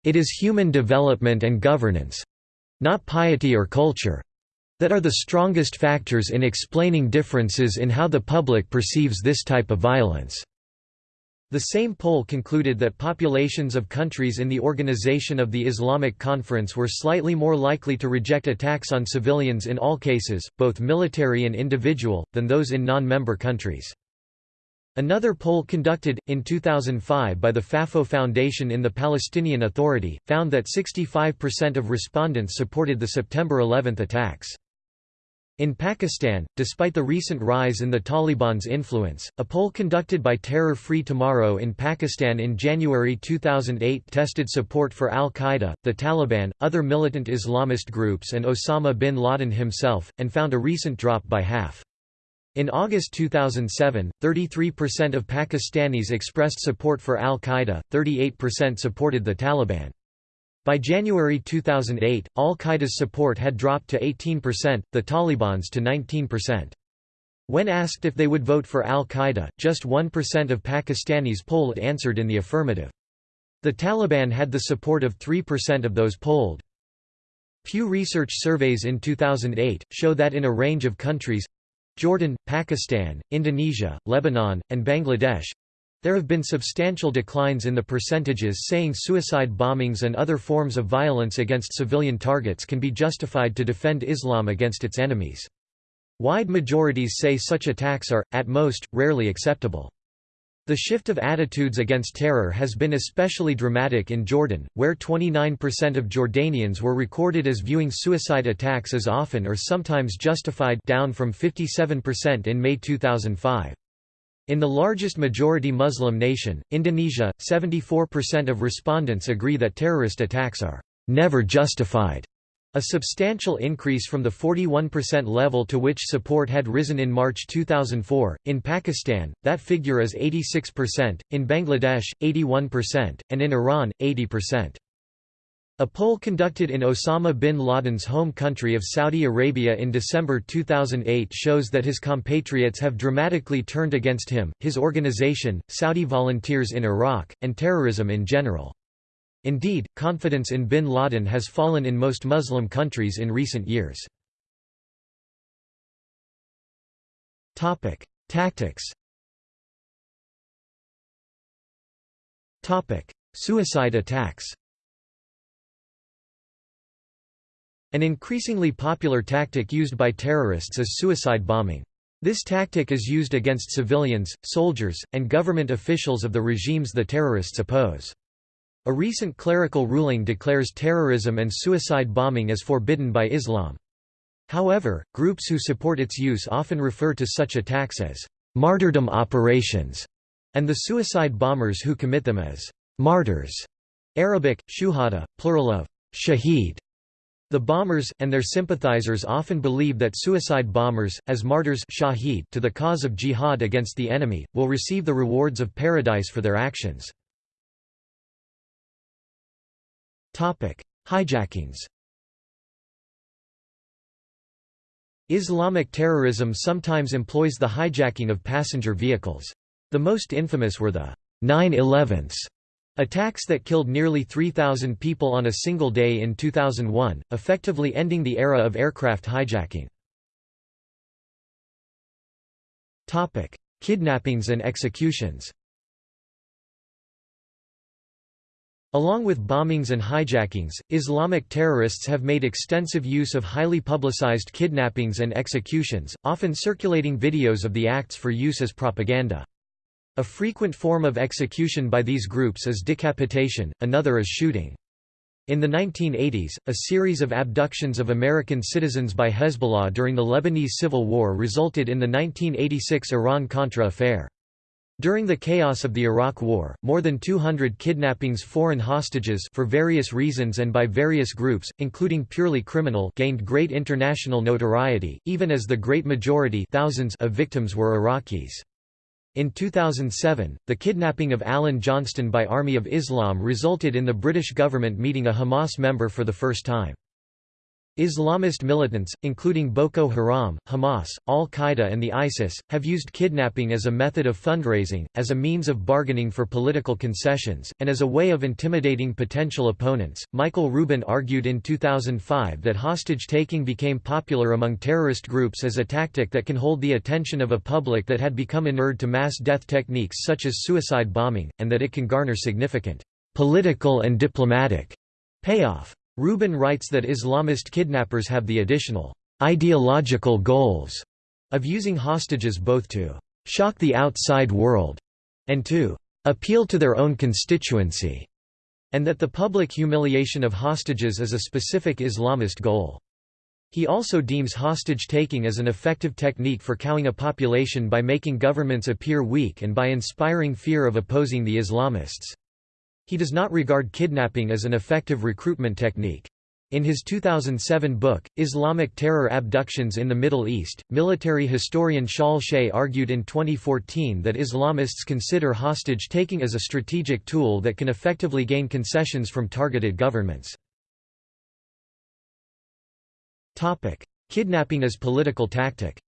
It is human development and governance—not piety or culture—that are the strongest factors in explaining differences in how the public perceives this type of violence." The same poll concluded that populations of countries in the Organization of the Islamic Conference were slightly more likely to reject attacks on civilians in all cases, both military and individual, than those in non-member countries. Another poll conducted, in 2005 by the Fafo Foundation in the Palestinian Authority, found that 65% of respondents supported the September 11 attacks. In Pakistan, despite the recent rise in the Taliban's influence, a poll conducted by Terror Free Tomorrow in Pakistan in January 2008 tested support for al-Qaeda, the Taliban, other militant Islamist groups and Osama bin Laden himself, and found a recent drop by half. In August 2007, 33% of Pakistanis expressed support for al-Qaeda, 38% supported the Taliban. By January 2008, al-Qaeda's support had dropped to 18%, the Taliban's to 19%. When asked if they would vote for al-Qaeda, just 1% of Pakistanis polled answered in the affirmative. The Taliban had the support of 3% of those polled. Pew Research surveys in 2008, show that in a range of countries—Jordan, Pakistan, Indonesia, Lebanon, and Bangladesh, there have been substantial declines in the percentages saying suicide bombings and other forms of violence against civilian targets can be justified to defend Islam against its enemies. Wide majorities say such attacks are, at most, rarely acceptable. The shift of attitudes against terror has been especially dramatic in Jordan, where 29% of Jordanians were recorded as viewing suicide attacks as often or sometimes justified down from 57% in May 2005. In the largest majority Muslim nation, Indonesia, 74% of respondents agree that terrorist attacks are never justified, a substantial increase from the 41% level to which support had risen in March 2004. In Pakistan, that figure is 86%, in Bangladesh, 81%, and in Iran, 80%. A poll conducted in Osama bin Laden's home country of Saudi Arabia in December 2008 shows that his compatriots have dramatically turned against him, his organization, Saudi volunteers in Iraq, and terrorism in general. Indeed, confidence in bin Laden has fallen in most Muslim countries in recent years. Tactics Suicide attacks An increasingly popular tactic used by terrorists is suicide bombing. This tactic is used against civilians, soldiers, and government officials of the regimes the terrorists oppose. A recent clerical ruling declares terrorism and suicide bombing as forbidden by Islam. However, groups who support its use often refer to such attacks as martyrdom operations, and the suicide bombers who commit them as martyrs. Arabic, shuhada, plural of shaheed, the bombers, and their sympathizers often believe that suicide bombers, as martyrs shahid to the cause of jihad against the enemy, will receive the rewards of paradise for their actions. Hijackings Islamic terrorism sometimes employs the hijacking of passenger vehicles. The most infamous were the 9-11s Attacks that killed nearly 3,000 people on a single day in 2001, effectively ending the era of aircraft hijacking. Kidnappings and executions Along with bombings and hijackings, Islamic terrorists have made extensive use of highly publicized kidnappings and executions, often circulating videos of the acts for use as propaganda. A frequent form of execution by these groups is decapitation, another is shooting. In the 1980s, a series of abductions of American citizens by Hezbollah during the Lebanese Civil War resulted in the 1986 Iran-Contra affair. During the chaos of the Iraq War, more than 200 kidnappings foreign hostages for various reasons and by various groups, including purely criminal gained great international notoriety, even as the great majority thousands of victims were Iraqis. In 2007, the kidnapping of Alan Johnston by Army of Islam resulted in the British government meeting a Hamas member for the first time. Islamist militants, including Boko Haram, Hamas, al-Qaeda and the ISIS, have used kidnapping as a method of fundraising, as a means of bargaining for political concessions, and as a way of intimidating potential opponents. Michael Rubin argued in 2005 that hostage-taking became popular among terrorist groups as a tactic that can hold the attention of a public that had become inured to mass death techniques such as suicide bombing, and that it can garner significant political and diplomatic payoff. Rubin writes that Islamist kidnappers have the additional ideological goals of using hostages both to shock the outside world and to appeal to their own constituency, and that the public humiliation of hostages is a specific Islamist goal. He also deems hostage-taking as an effective technique for cowing a population by making governments appear weak and by inspiring fear of opposing the Islamists. He does not regard kidnapping as an effective recruitment technique. In his 2007 book, Islamic Terror Abductions in the Middle East, military historian Shaul Shay argued in 2014 that Islamists consider hostage-taking as a strategic tool that can effectively gain concessions from targeted governments. Kidnapping as political tactic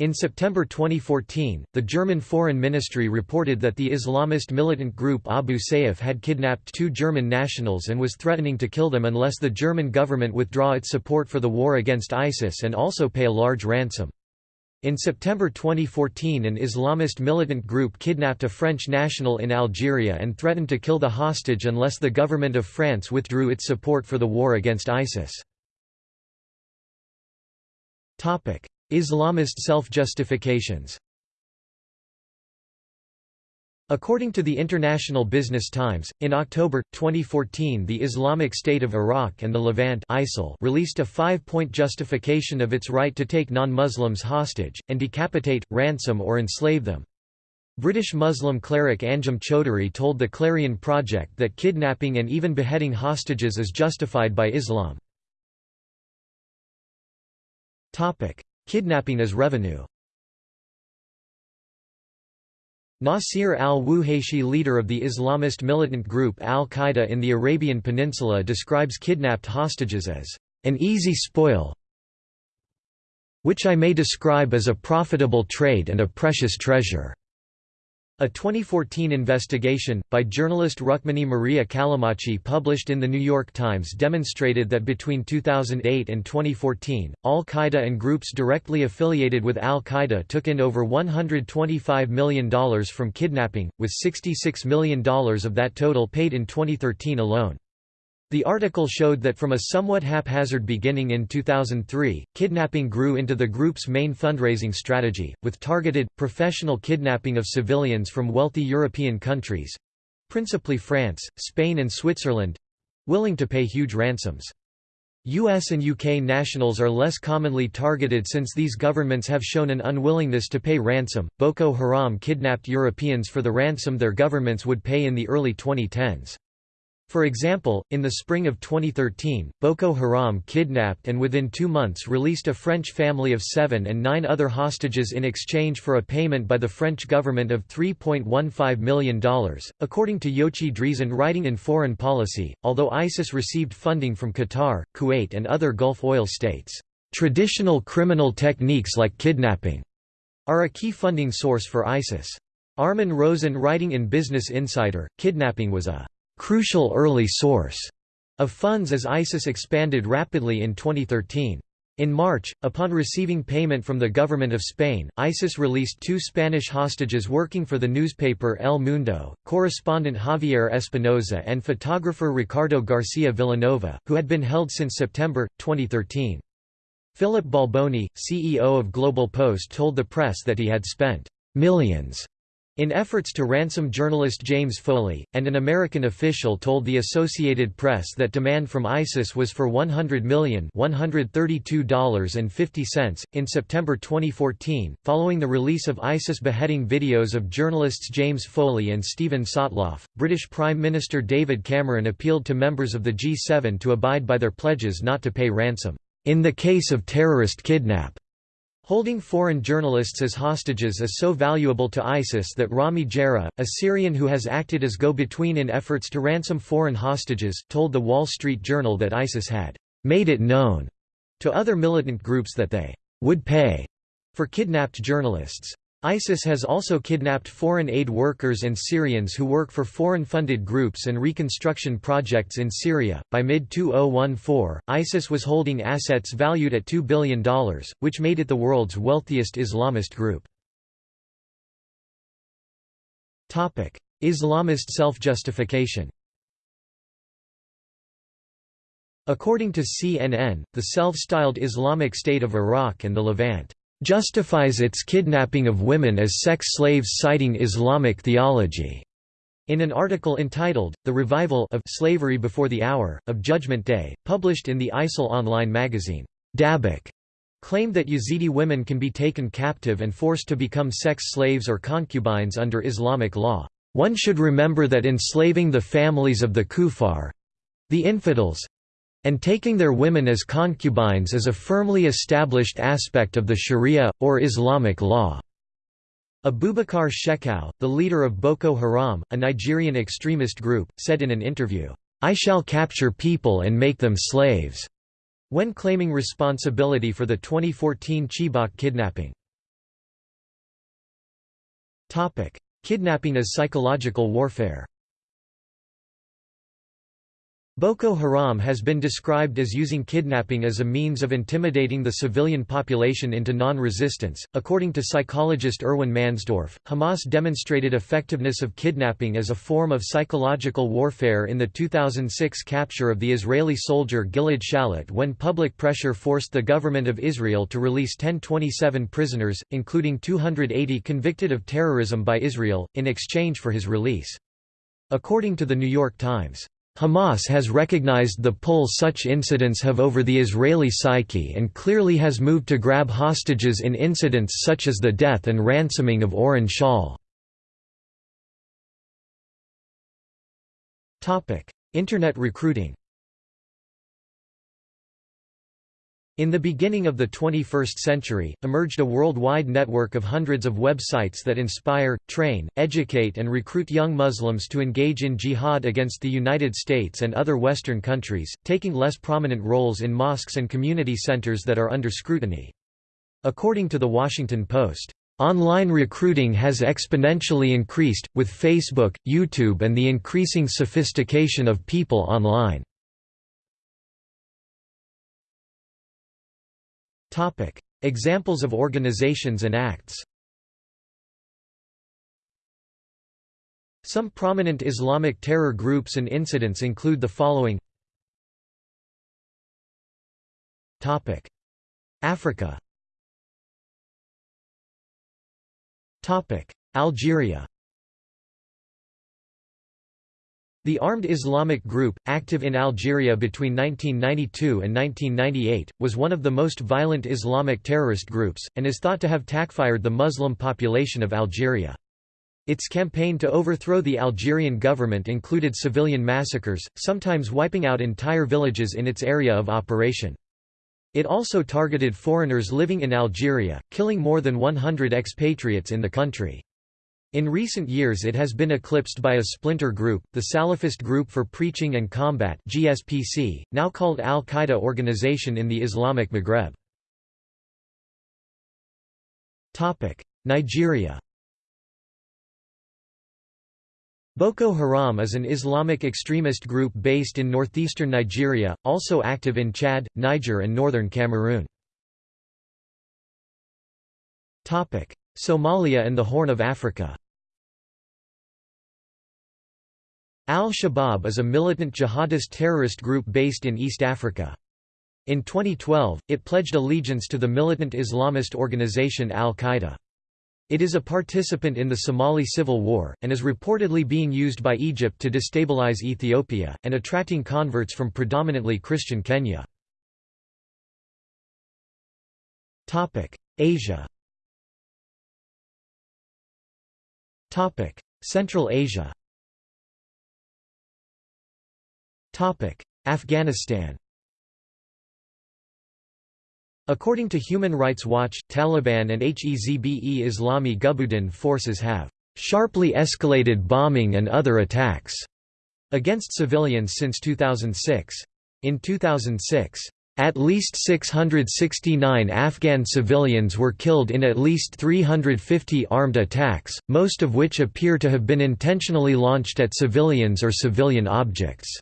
in September 2014, the German Foreign Ministry reported that the Islamist militant group Abu Sayyaf had kidnapped two German nationals and was threatening to kill them unless the German government withdraw its support for the war against ISIS and also pay a large ransom. In September 2014 an Islamist militant group kidnapped a French national in Algeria and threatened to kill the hostage unless the government of France withdrew its support for the war against ISIS. Islamist self-justifications According to the International Business Times, in October, 2014 the Islamic State of Iraq and the Levant ISIL released a five-point justification of its right to take non-Muslims hostage, and decapitate, ransom or enslave them. British Muslim cleric Anjem Choudary told the Clarion Project that kidnapping and even beheading hostages is justified by Islam. Kidnapping as revenue Nasir al-Wuhayshi leader of the Islamist militant group al-Qaeda in the Arabian Peninsula describes kidnapped hostages as an easy spoil which I may describe as a profitable trade and a precious treasure. A 2014 investigation, by journalist Rukmini Maria Callimachi published in The New York Times demonstrated that between 2008 and 2014, al-Qaeda and groups directly affiliated with al-Qaeda took in over $125 million from kidnapping, with $66 million of that total paid in 2013 alone. The article showed that from a somewhat haphazard beginning in 2003, kidnapping grew into the group's main fundraising strategy, with targeted, professional kidnapping of civilians from wealthy European countries—principally France, Spain and Switzerland—willing to pay huge ransoms. US and UK nationals are less commonly targeted since these governments have shown an unwillingness to pay ransom. Boko Haram kidnapped Europeans for the ransom their governments would pay in the early 2010s. For example, in the spring of 2013, Boko Haram kidnapped and within two months released a French family of seven and nine other hostages in exchange for a payment by the French government of $3.15 million. According to Yochi Dreazen writing in Foreign Policy, although ISIS received funding from Qatar, Kuwait and other Gulf oil states, traditional criminal techniques like kidnapping are a key funding source for ISIS. Armin Rosen writing in Business Insider, kidnapping was a crucial early source of funds as ISIS expanded rapidly in 2013. In March, upon receiving payment from the government of Spain, ISIS released two Spanish hostages working for the newspaper El Mundo, correspondent Javier Espinosa and photographer Ricardo Garcia Villanova, who had been held since September, 2013. Philip Balboni, CEO of Global Post told the press that he had spent millions in efforts to ransom journalist James Foley, and an American official told the Associated Press that demand from ISIS was for $100 million $132.50. In September 2014, following the release of ISIS beheading videos of journalists James Foley and Steven Sotloff, British Prime Minister David Cameron appealed to members of the G7 to abide by their pledges not to pay ransom, in the case of terrorist kidnap. Holding foreign journalists as hostages is so valuable to ISIS that Rami Jarrah, a Syrian who has acted as go-between in efforts to ransom foreign hostages, told The Wall Street Journal that ISIS had «made it known» to other militant groups that they «would pay» for kidnapped journalists. ISIS has also kidnapped foreign aid workers and Syrians who work for foreign funded groups and reconstruction projects in Syria. By mid 2014, ISIS was holding assets valued at $2 billion, which made it the world's wealthiest Islamist group. Islamist self justification According to CNN, the self-styled Islamic State of Iraq and the Levant justifies its kidnapping of women as sex slaves citing Islamic theology. In an article entitled, The Revival of Slavery Before the Hour, of Judgment Day, published in the ISIL online magazine, Dabiq claimed that Yazidi women can be taken captive and forced to become sex slaves or concubines under Islamic law. One should remember that enslaving the families of the kuffar—the infidels, and taking their women as concubines is a firmly established aspect of the sharia, or Islamic law. Abubakar Shekau, the leader of Boko Haram, a Nigerian extremist group, said in an interview, "'I shall capture people and make them slaves' when claiming responsibility for the 2014 Chibok kidnapping. Kidnapping as psychological warfare Boko Haram has been described as using kidnapping as a means of intimidating the civilian population into non-resistance. According to psychologist Irwin Mansdorf, Hamas demonstrated effectiveness of kidnapping as a form of psychological warfare in the 2006 capture of the Israeli soldier Gilad Shalit when public pressure forced the government of Israel to release 1027 prisoners, including 280 convicted of terrorism by Israel, in exchange for his release. According to The New York Times, Hamas has recognized the pull such incidents have over the Israeli psyche and clearly has moved to grab hostages in incidents such as the death and ransoming of Oron Shaul. Internet recruiting In the beginning of the 21st century, emerged a worldwide network of hundreds of websites that inspire, train, educate and recruit young Muslims to engage in jihad against the United States and other Western countries, taking less prominent roles in mosques and community centers that are under scrutiny. According to The Washington Post, Online recruiting has exponentially increased, with Facebook, YouTube and the increasing sophistication of people online. Examples of organizations and acts. Some prominent Islamic terror groups and incidents include the following. Africa. Algeria The Armed Islamic Group, active in Algeria between 1992 and 1998, was one of the most violent Islamic terrorist groups, and is thought to have takfired the Muslim population of Algeria. Its campaign to overthrow the Algerian government included civilian massacres, sometimes wiping out entire villages in its area of operation. It also targeted foreigners living in Algeria, killing more than 100 expatriates in the country. In recent years it has been eclipsed by a splinter group, the Salafist Group for Preaching and Combat GSPC, now called Al-Qaeda Organization in the Islamic Maghreb. Nigeria Boko Haram is an Islamic extremist group based in northeastern Nigeria, also active in Chad, Niger and northern Cameroon. Somalia and the Horn of Africa Al-Shabaab is a militant jihadist terrorist group based in East Africa. In 2012, it pledged allegiance to the militant Islamist organization Al-Qaeda. It is a participant in the Somali civil war, and is reportedly being used by Egypt to destabilize Ethiopia, and attracting converts from predominantly Christian Kenya. Asia Central Asia Afghanistan According to Human Rights Watch, Taliban and Hezbe Islami Gulbuddin forces have sharply escalated bombing and other attacks against civilians since 2006. In 2006, at least 669 Afghan civilians were killed in at least 350 armed attacks, most of which appear to have been intentionally launched at civilians or civilian objects.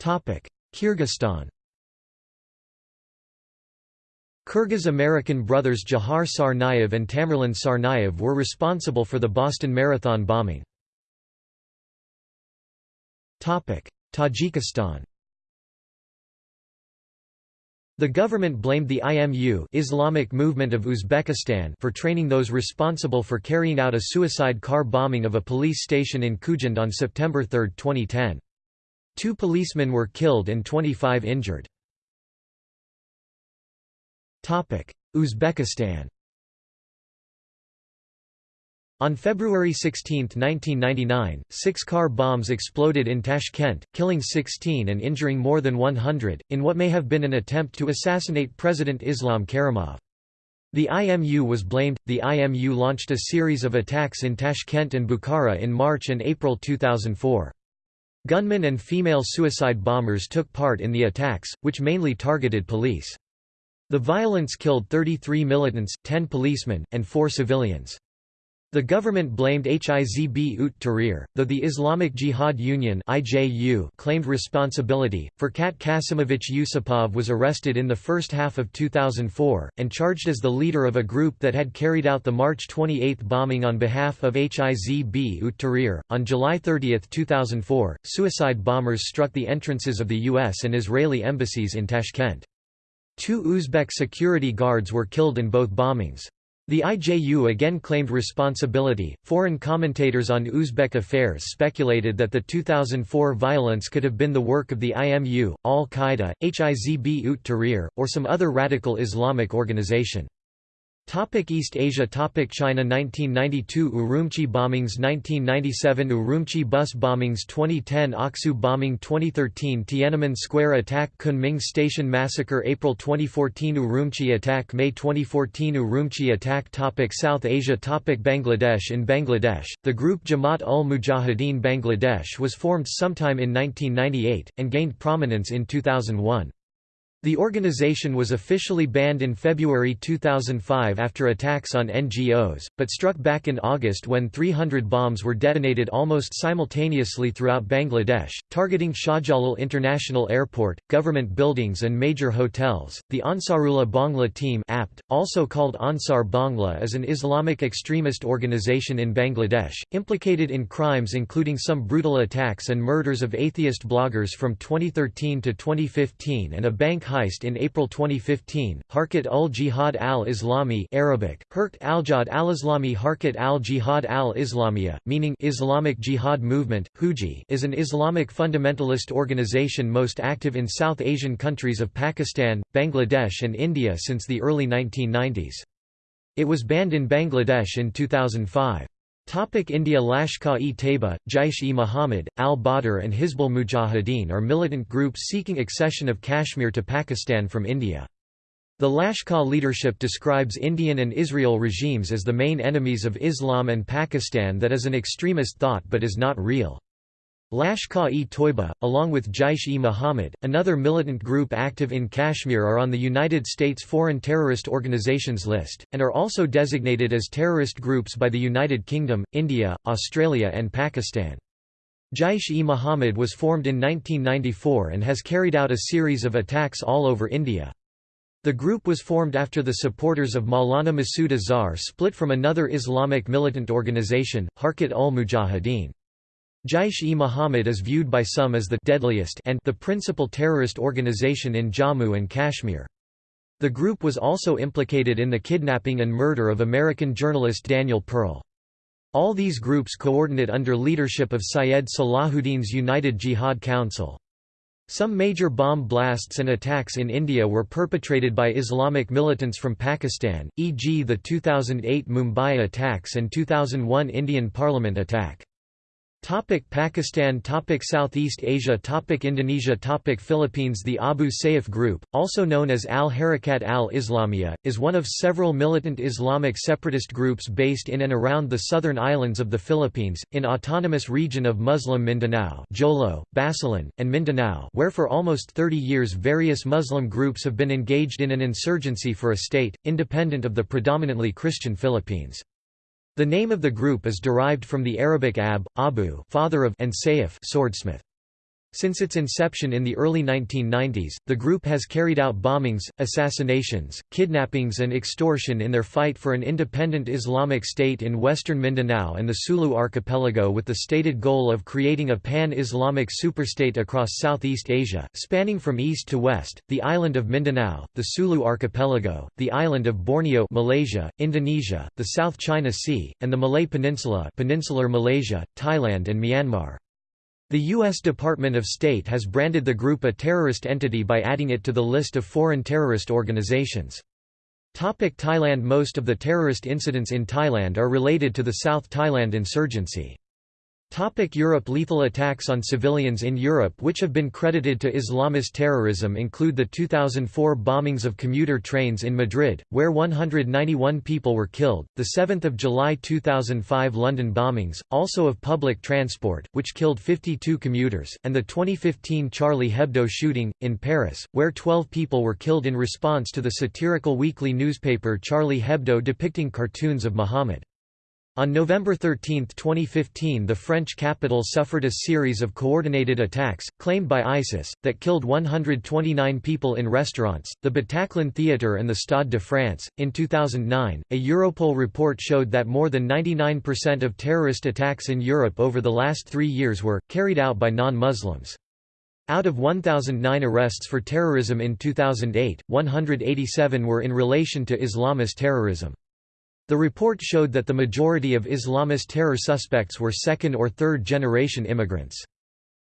Kyrgyzstan Kyrgyz-American brothers Jahar Tsarnaev and Tamerlan Tsarnaev were responsible for the Boston Marathon bombing. Tajikistan The government blamed the IMU Islamic Movement of Uzbekistan for training those responsible for carrying out a suicide car bombing of a police station in Khujand on September 3, 2010. Two policemen were killed and 25 injured. Uzbekistan on February 16, 1999, six car bombs exploded in Tashkent, killing 16 and injuring more than 100, in what may have been an attempt to assassinate President Islam Karimov. The IMU was blamed. The IMU launched a series of attacks in Tashkent and Bukhara in March and April 2004. Gunmen and female suicide bombers took part in the attacks, which mainly targeted police. The violence killed 33 militants, 10 policemen, and 4 civilians. The government blamed Hizb ut Tahrir, though the Islamic Jihad Union claimed responsibility. Furkat Kasimovich Yusupov was arrested in the first half of 2004 and charged as the leader of a group that had carried out the March 28 bombing on behalf of Hizb ut Tahrir. On July 30, 2004, suicide bombers struck the entrances of the U.S. and Israeli embassies in Tashkent. Two Uzbek security guards were killed in both bombings. The IJU again claimed responsibility. Foreign commentators on Uzbek affairs speculated that the 2004 violence could have been the work of the IMU, Al Qaeda, Hizb ut Tahrir, or some other radical Islamic organization. Topic East Asia Topic China 1992 Urumqi bombings 1997 Urumqi bus bombings 2010 Aksu bombing 2013 Tiananmen Square attack Kunming Station massacre April 2014 Urumqi attack May 2014 Urumqi attack Topic South Asia Topic Bangladesh In Bangladesh, the group Jamaat ul Mujahideen Bangladesh was formed sometime in 1998, and gained prominence in 2001. The organization was officially banned in February 2005 after attacks on NGOs, but struck back in August when 300 bombs were detonated almost simultaneously throughout Bangladesh, targeting Shahjalal International Airport, government buildings, and major hotels. The Ansarullah Bangla Team, APT, also called Ansar Bangla, is an Islamic extremist organization in Bangladesh, implicated in crimes including some brutal attacks and murders of atheist bloggers from 2013 to 2015 and a bank heist in April 2015. Harkat ul Jihad al Islami Arabic, Harkat al Jihad al Islami Harkat al Jihad al Islamiyah, meaning Islamic Jihad Movement, Huji, is an Islamic fundamentalist organization most active in South Asian countries of Pakistan, Bangladesh, and India since the early 1990s. It was banned in Bangladesh in 2005. Topic India Lashkar-e-Taiba, Jaish-e-Mohammed, al-Badr and Hizbul Mujahideen are militant groups seeking accession of Kashmir to Pakistan from India. The Lashkar leadership describes Indian and Israel regimes as the main enemies of Islam and Pakistan that is an extremist thought but is not real. Lashkar-e-Toiba, along with Jaish-e-Mohammed, another militant group active in Kashmir are on the United States Foreign Terrorist Organizations list, and are also designated as terrorist groups by the United Kingdom, India, Australia and Pakistan. Jaish-e-Mohammed was formed in 1994 and has carried out a series of attacks all over India. The group was formed after the supporters of Maulana Masood Azhar split from another Islamic militant organization, Harkat ul Mujahideen. Jaish-e-Mohammed is viewed by some as the deadliest and the principal terrorist organization in Jammu and Kashmir. The group was also implicated in the kidnapping and murder of American journalist Daniel Pearl. All these groups coordinate under leadership of Syed Salahuddin's United Jihad Council. Some major bomb blasts and attacks in India were perpetrated by Islamic militants from Pakistan, e.g. the 2008 Mumbai attacks and 2001 Indian Parliament attack. Topic Pakistan Topic Southeast Asia Topic Indonesia Topic Philippines The Abu Sayyaf Group, also known as Al-Harakat al-Islamiyah, is one of several militant Islamic separatist groups based in and around the southern islands of the Philippines, in autonomous region of Muslim Mindanao Jolo, Basilan, and Mindanao where for almost 30 years various Muslim groups have been engaged in an insurgency for a state, independent of the predominantly Christian Philippines. The name of the group is derived from the Arabic ab, abu father of and sayf swordsmith. Since its inception in the early 1990s, the group has carried out bombings, assassinations, kidnappings and extortion in their fight for an independent Islamic state in western Mindanao and the Sulu archipelago with the stated goal of creating a pan-Islamic superstate across Southeast Asia, spanning from east to west, the island of Mindanao, the Sulu archipelago, the island of Borneo Malaysia, Indonesia, the South China Sea, and the Malay Peninsula peninsular Malaysia, Thailand and Myanmar. The U.S. Department of State has branded the group a terrorist entity by adding it to the list of foreign terrorist organizations. Topic Thailand Most of the terrorist incidents in Thailand are related to the South Thailand insurgency. Topic Europe Lethal attacks on civilians in Europe which have been credited to Islamist terrorism include the 2004 bombings of commuter trains in Madrid, where 191 people were killed, the 7th of July 2005 London bombings, also of public transport, which killed 52 commuters, and the 2015 Charlie Hebdo shooting, in Paris, where 12 people were killed in response to the satirical weekly newspaper Charlie Hebdo depicting cartoons of Muhammad. On November 13, 2015 the French capital suffered a series of coordinated attacks, claimed by ISIS, that killed 129 people in restaurants, the Bataclan Theatre and the Stade de France. In 2009, a Europol report showed that more than 99% of terrorist attacks in Europe over the last three years were, carried out by non-Muslims. Out of 1,009 arrests for terrorism in 2008, 187 were in relation to Islamist terrorism. The report showed that the majority of Islamist terror suspects were second or third generation immigrants.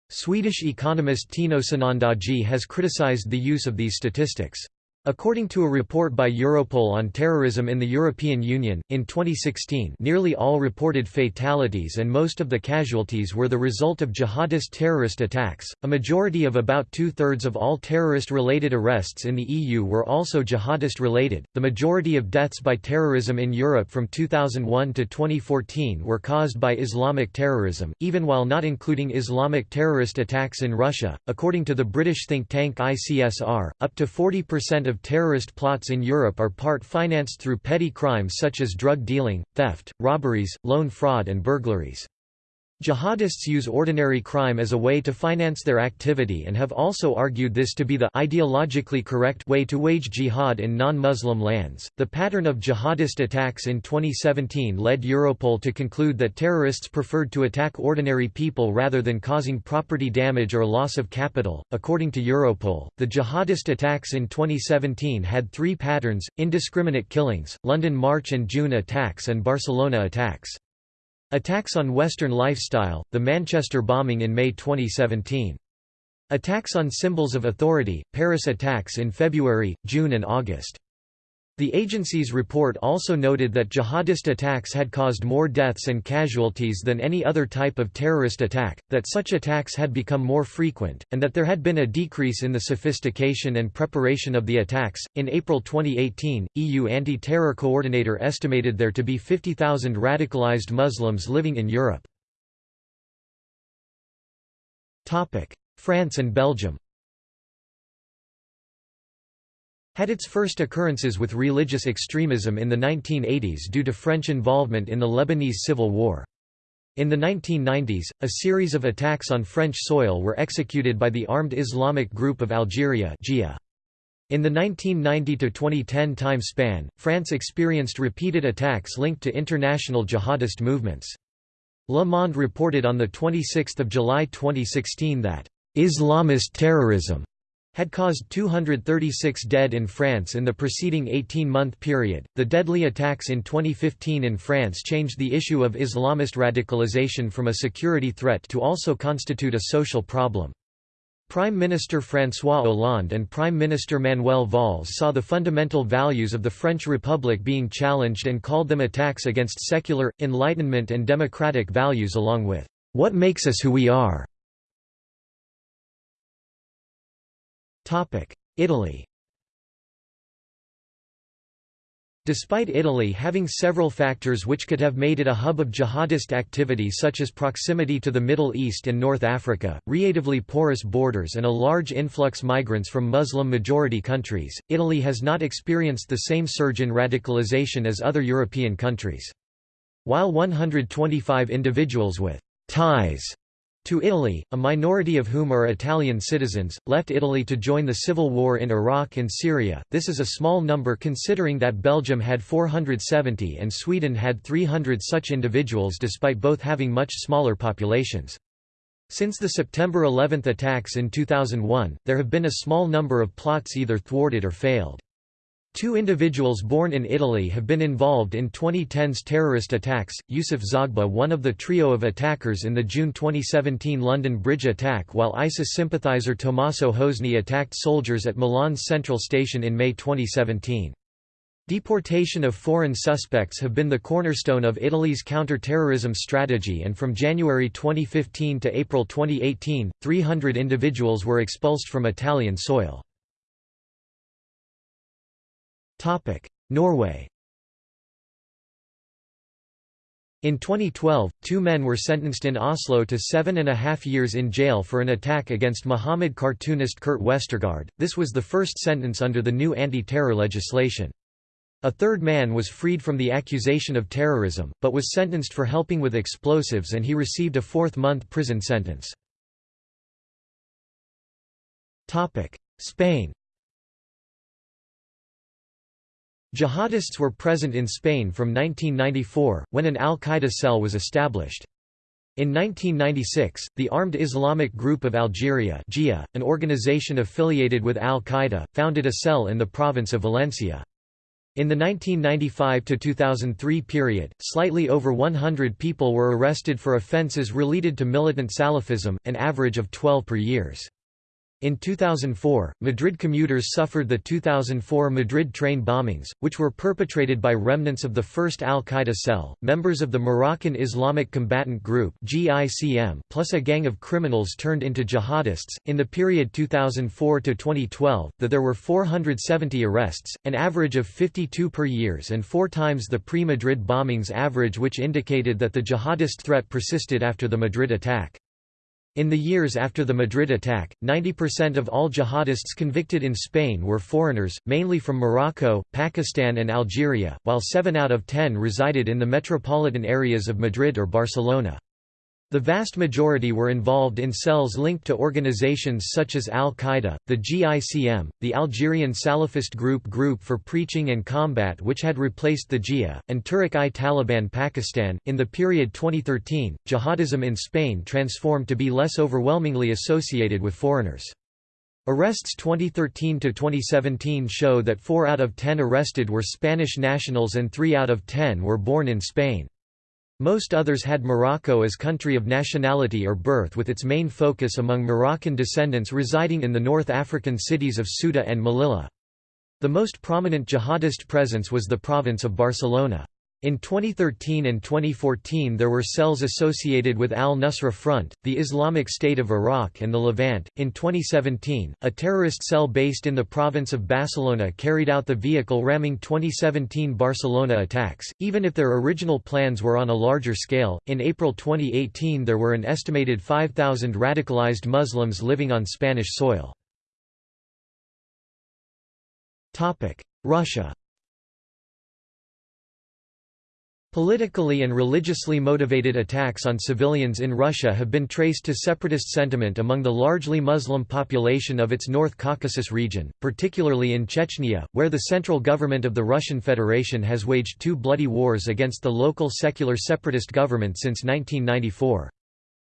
Swedish economist Tino Sanandaji has criticized the use of these statistics. According to a report by Europol on terrorism in the European Union, in 2016 nearly all reported fatalities and most of the casualties were the result of jihadist terrorist attacks. A majority of about two-thirds of all terrorist-related arrests in the EU were also jihadist-related. The majority of deaths by terrorism in Europe from 2001 to 2014 were caused by Islamic terrorism, even while not including Islamic terrorist attacks in Russia. According to the British think tank ICSR, up to 40% of terrorist plots in Europe are part financed through petty crimes such as drug dealing, theft, robberies, loan fraud and burglaries. Jihadists use ordinary crime as a way to finance their activity and have also argued this to be the ideologically correct way to wage jihad in non-Muslim lands. The pattern of jihadist attacks in 2017 led Europol to conclude that terrorists preferred to attack ordinary people rather than causing property damage or loss of capital. According to Europol, the jihadist attacks in 2017 had three patterns: indiscriminate killings, London March and June attacks and Barcelona attacks. Attacks on Western lifestyle, the Manchester bombing in May 2017. Attacks on symbols of authority, Paris attacks in February, June and August. The agency's report also noted that jihadist attacks had caused more deaths and casualties than any other type of terrorist attack, that such attacks had become more frequent, and that there had been a decrease in the sophistication and preparation of the attacks. In April 2018, EU anti terror coordinator estimated there to be 50,000 radicalized Muslims living in Europe. France and Belgium had its first occurrences with religious extremism in the 1980s due to French involvement in the Lebanese Civil War. In the 1990s, a series of attacks on French soil were executed by the Armed Islamic Group of Algeria In the 1990–2010 time span, France experienced repeated attacks linked to international jihadist movements. Le Monde reported on 26 July 2016 that, "...Islamist terrorism," had caused 236 dead in France in the preceding 18-month period. The deadly attacks in 2015 in France changed the issue of Islamist radicalization from a security threat to also constitute a social problem. Prime Minister François Hollande and Prime Minister Manuel Valls saw the fundamental values of the French Republic being challenged and called them attacks against secular, Enlightenment and democratic values along with, "...what makes us who we are." Italy Despite Italy having several factors which could have made it a hub of jihadist activity such as proximity to the Middle East and North Africa, relatively porous borders and a large influx migrants from Muslim-majority countries, Italy has not experienced the same surge in radicalization as other European countries. While 125 individuals with ties to Italy, a minority of whom are Italian citizens, left Italy to join the civil war in Iraq and Syria. This is a small number considering that Belgium had 470 and Sweden had 300 such individuals despite both having much smaller populations. Since the September 11 attacks in 2001, there have been a small number of plots either thwarted or failed. Two individuals born in Italy have been involved in 2010's terrorist attacks, Yusuf Zaghba one of the trio of attackers in the June 2017 London Bridge attack while ISIS sympathiser Tommaso Hosni attacked soldiers at Milan's Central Station in May 2017. Deportation of foreign suspects have been the cornerstone of Italy's counter-terrorism strategy and from January 2015 to April 2018, 300 individuals were expulsed from Italian soil. Norway In 2012, two men were sentenced in Oslo to seven and a half years in jail for an attack against Muhammad cartoonist Kurt Westergaard. This was the first sentence under the new anti-terror legislation. A third man was freed from the accusation of terrorism, but was sentenced for helping with explosives and he received a fourth-month prison sentence. Spain Jihadists were present in Spain from 1994, when an al-Qaeda cell was established. In 1996, the Armed Islamic Group of Algeria GIA, an organization affiliated with al-Qaeda, founded a cell in the province of Valencia. In the 1995–2003 period, slightly over 100 people were arrested for offences related to militant Salafism, an average of 12 per years. In 2004, Madrid commuters suffered the 2004 Madrid train bombings, which were perpetrated by remnants of the first al-Qaeda cell, members of the Moroccan Islamic Combatant Group plus a gang of criminals turned into jihadists. In the period 2004 to 2012, that there were 470 arrests, an average of 52 per years and four times the pre-Madrid bombings average which indicated that the jihadist threat persisted after the Madrid attack. In the years after the Madrid attack, 90% of all jihadists convicted in Spain were foreigners, mainly from Morocco, Pakistan and Algeria, while 7 out of 10 resided in the metropolitan areas of Madrid or Barcelona. The vast majority were involved in cells linked to organizations such as Al-Qaeda, the GICM, the Algerian Salafist Group Group for Preaching and Combat which had replaced the GIA, and Tehrik-i-Taliban Pakistan. In the period 2013, jihadism in Spain transformed to be less overwhelmingly associated with foreigners. Arrests 2013 to 2017 show that 4 out of 10 arrested were Spanish nationals and 3 out of 10 were born in Spain. Most others had Morocco as country of nationality or birth with its main focus among Moroccan descendants residing in the North African cities of Ceuta and Melilla. The most prominent jihadist presence was the province of Barcelona. In 2013 and 2014 there were cells associated with al-Nusra Front, the Islamic State of Iraq and the Levant. In 2017, a terrorist cell based in the province of Barcelona carried out the vehicle ramming 2017 Barcelona attacks, even if their original plans were on a larger scale. In April 2018 there were an estimated 5,000 radicalized Muslims living on Spanish soil. Russia Politically and religiously motivated attacks on civilians in Russia have been traced to separatist sentiment among the largely Muslim population of its North Caucasus region, particularly in Chechnya, where the central government of the Russian Federation has waged two bloody wars against the local secular separatist government since 1994.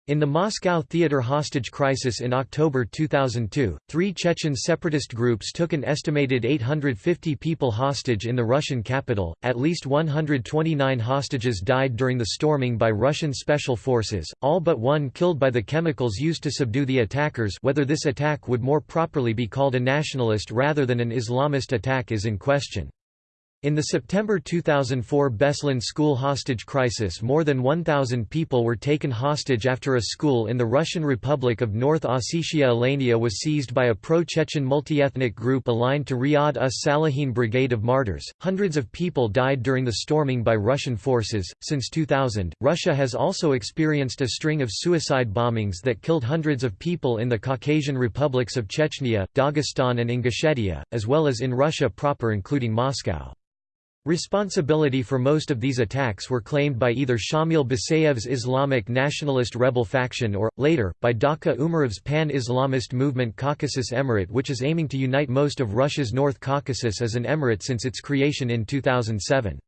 In the Moscow theater hostage crisis in October 2002, three Chechen separatist groups took an estimated 850 people hostage in the Russian capital. At least 129 hostages died during the storming by Russian special forces, all but one killed by the chemicals used to subdue the attackers. Whether this attack would more properly be called a nationalist rather than an Islamist attack is in question. In the September 2004 Beslan school hostage crisis more than 1,000 people were taken hostage after a school in the Russian Republic of North Ossetia Alania was seized by a pro-Chechen multi-ethnic group aligned to Riyadh us Salihin Brigade of Martyrs. Hundreds of people died during the storming by Russian forces. Since 2000, Russia has also experienced a string of suicide bombings that killed hundreds of people in the Caucasian republics of Chechnya, Dagestan and Ingushetia, as well as in Russia proper including Moscow. Responsibility for most of these attacks were claimed by either Shamil Basayev's Islamic nationalist rebel faction or, later, by Dokka Umarov's pan-Islamist movement Caucasus Emirate which is aiming to unite most of Russia's North Caucasus as an emirate since its creation in 2007.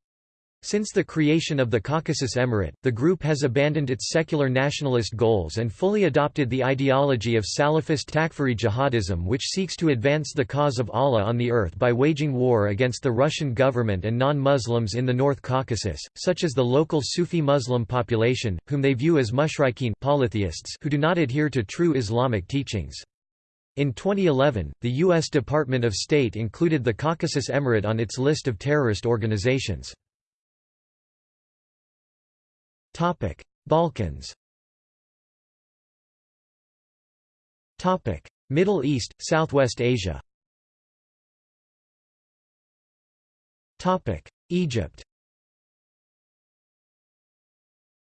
Since the creation of the Caucasus Emirate, the group has abandoned its secular nationalist goals and fully adopted the ideology of Salafist Takfiri jihadism which seeks to advance the cause of Allah on the earth by waging war against the Russian government and non-Muslims in the North Caucasus, such as the local Sufi Muslim population, whom they view as mushrikeen polytheists who do not adhere to true Islamic teachings. In 2011, the U.S. Department of State included the Caucasus Emirate on its list of terrorist organizations. Balkans Topic: Middle East, Southwest Asia Topic: Egypt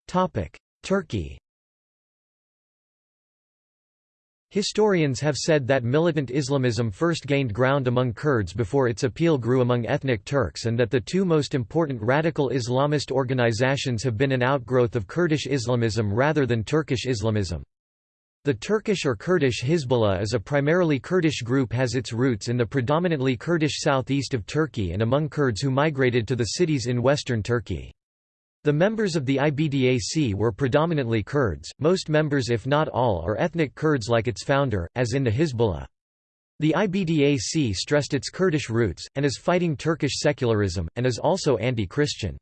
Topic: Turkey Historians have said that militant Islamism first gained ground among Kurds before its appeal grew among ethnic Turks and that the two most important radical Islamist organizations have been an outgrowth of Kurdish Islamism rather than Turkish Islamism. The Turkish or Kurdish Hizbullah is a primarily Kurdish group has its roots in the predominantly Kurdish southeast of Turkey and among Kurds who migrated to the cities in western Turkey. The members of the IBDAC were predominantly Kurds, most members if not all are ethnic Kurds like its founder, as in the Hizbullah. The IBDAC stressed its Kurdish roots, and is fighting Turkish secularism, and is also anti-Christian.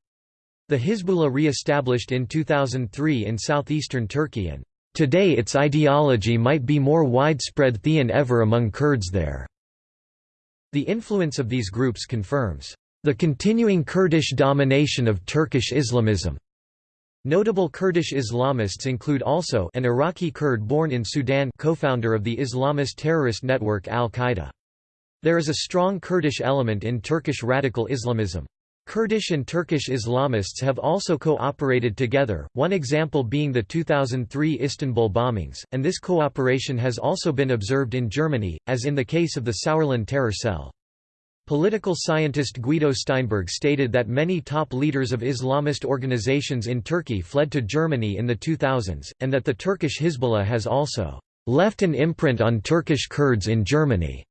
The Hizbullah re-established in 2003 in southeastern Turkey and Today its ideology might be more widespread than ever among Kurds there. The influence of these groups confirms the continuing Kurdish domination of Turkish Islamism. Notable Kurdish Islamists include also an Iraqi Kurd born in Sudan co-founder of the Islamist terrorist network Al-Qaeda. There is a strong Kurdish element in Turkish radical Islamism. Kurdish and Turkish Islamists have also co-operated together, one example being the 2003 Istanbul bombings, and this cooperation has also been observed in Germany, as in the case of the Sauerland terror cell. Political scientist Guido Steinberg stated that many top leaders of Islamist organizations in Turkey fled to Germany in the 2000s, and that the Turkish Hizbullah has also left an imprint on Turkish Kurds in Germany.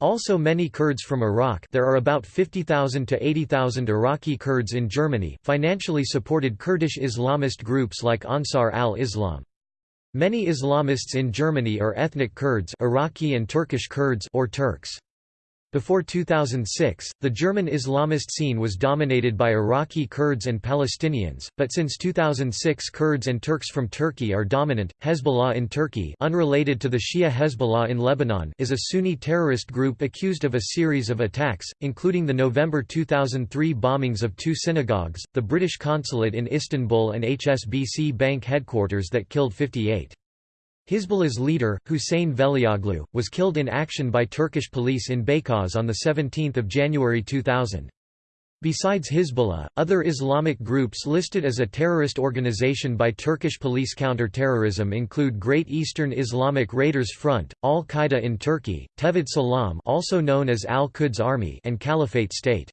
Also many Kurds from Iraq there are about 50,000 to 80,000 Iraqi Kurds in Germany financially supported Kurdish Islamist groups like Ansar al-Islam. Many Islamists in Germany are ethnic Kurds Iraqi and Turkish Kurds or Turks. Before 2006, the German Islamist scene was dominated by Iraqi Kurds and Palestinians, but since 2006 Kurds and Turks from Turkey are dominant. Hezbollah in Turkey, unrelated to the Shia Hezbollah in Lebanon, is a Sunni terrorist group accused of a series of attacks, including the November 2003 bombings of two synagogues, the British consulate in Istanbul and HSBC bank headquarters that killed 58. Hizbullah's leader, Hussein Velioglu, was killed in action by Turkish police in Beykoz on 17 January 2000. Besides Hizbullah, other Islamic groups listed as a terrorist organization by Turkish police counter-terrorism include Great Eastern Islamic Raiders Front, Al-Qaeda in Turkey, Tevhid Salam also known as Al-Quds Army and Caliphate State.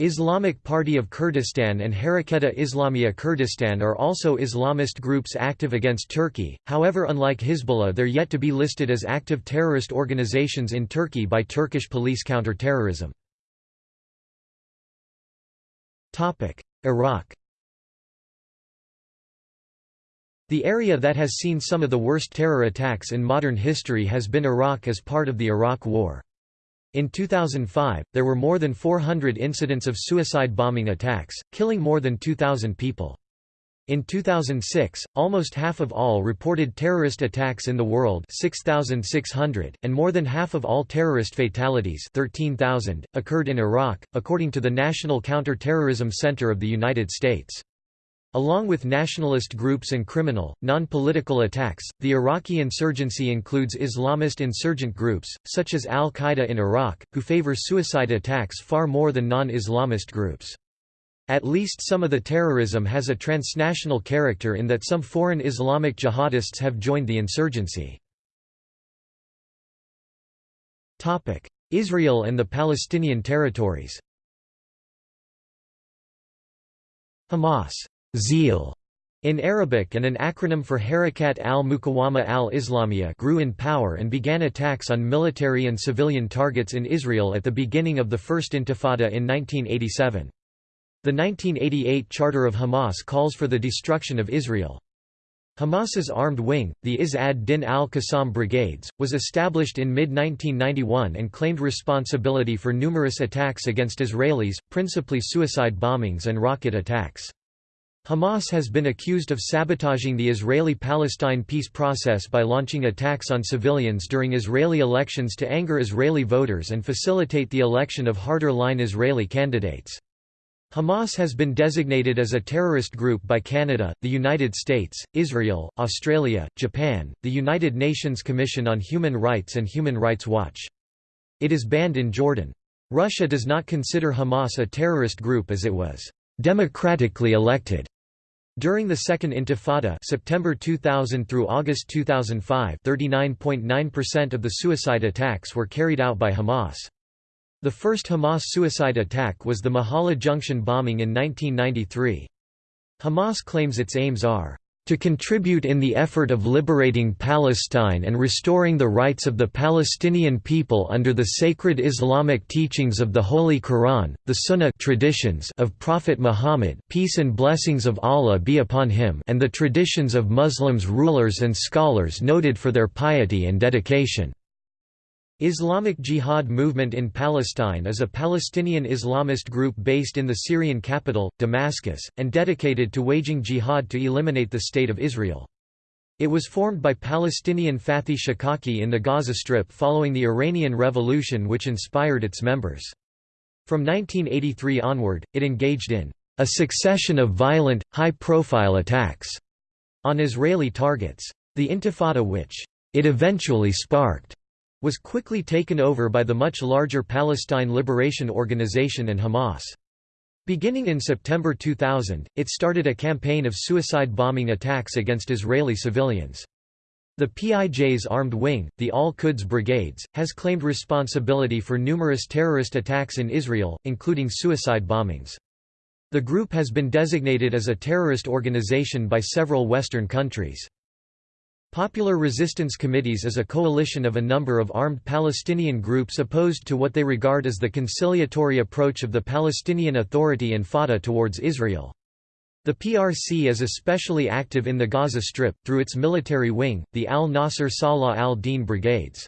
Islamic Party of Kurdistan and Haraketa Islamiyya Kurdistan are also Islamist groups active against Turkey, however unlike Hizbullah they're yet to be listed as active terrorist organizations in Turkey by Turkish police counterterrorism. Iraq The area that has seen some of the worst terror attacks in modern history has been Iraq as part of the Iraq War. In 2005, there were more than 400 incidents of suicide bombing attacks, killing more than 2,000 people. In 2006, almost half of all reported terrorist attacks in the world 6,600, and more than half of all terrorist fatalities 13,000, occurred in Iraq, according to the National Counter-Terrorism Center of the United States. Along with nationalist groups and criminal, non-political attacks, the Iraqi insurgency includes Islamist insurgent groups, such as al-Qaeda in Iraq, who favor suicide attacks far more than non-Islamist groups. At least some of the terrorism has a transnational character in that some foreign Islamic jihadists have joined the insurgency. Israel and the Palestinian territories Hamas Zeal in Arabic and an acronym for Harakat al-Muqawama al-Islamiyya grew in power and began attacks on military and civilian targets in Israel at the beginning of the First Intifada in 1987. The 1988 Charter of Hamas calls for the destruction of Israel. Hamas's armed wing, the Izz ad-Din al-Qassam Brigades, was established in mid-1991 and claimed responsibility for numerous attacks against Israelis, principally suicide bombings and rocket attacks. Hamas has been accused of sabotaging the Israeli-Palestine peace process by launching attacks on civilians during Israeli elections to anger Israeli voters and facilitate the election of harder-line Israeli candidates. Hamas has been designated as a terrorist group by Canada, the United States, Israel, Australia, Japan, the United Nations Commission on Human Rights and Human Rights Watch. It is banned in Jordan. Russia does not consider Hamas a terrorist group as it was democratically elected during the Second Intifada September 2000 through August 2005 39.9% of the suicide attacks were carried out by Hamas. The first Hamas suicide attack was the Mehola Junction bombing in 1993. Hamas claims its aims are to contribute in the effort of liberating Palestine and restoring the rights of the Palestinian people under the sacred Islamic teachings of the Holy Quran, the Sunnah traditions of Prophet Muhammad peace and blessings of Allah be upon him and the traditions of Muslims rulers and scholars noted for their piety and dedication. Islamic Jihad movement in Palestine is a Palestinian Islamist group based in the Syrian capital, Damascus, and dedicated to waging jihad to eliminate the State of Israel. It was formed by Palestinian Fathi Shaqaqi in the Gaza Strip following the Iranian Revolution which inspired its members. From 1983 onward, it engaged in a succession of violent, high-profile attacks on Israeli targets. The Intifada which it eventually sparked was quickly taken over by the much larger Palestine Liberation Organization and Hamas. Beginning in September 2000, it started a campaign of suicide bombing attacks against Israeli civilians. The PIJ's armed wing, the Al-Quds Brigades, has claimed responsibility for numerous terrorist attacks in Israel, including suicide bombings. The group has been designated as a terrorist organization by several Western countries. Popular Resistance Committees is a coalition of a number of armed Palestinian groups opposed to what they regard as the conciliatory approach of the Palestinian Authority and Fatah towards Israel. The PRC is especially active in the Gaza Strip, through its military wing, the al-Nasser Salah al-Din Brigades.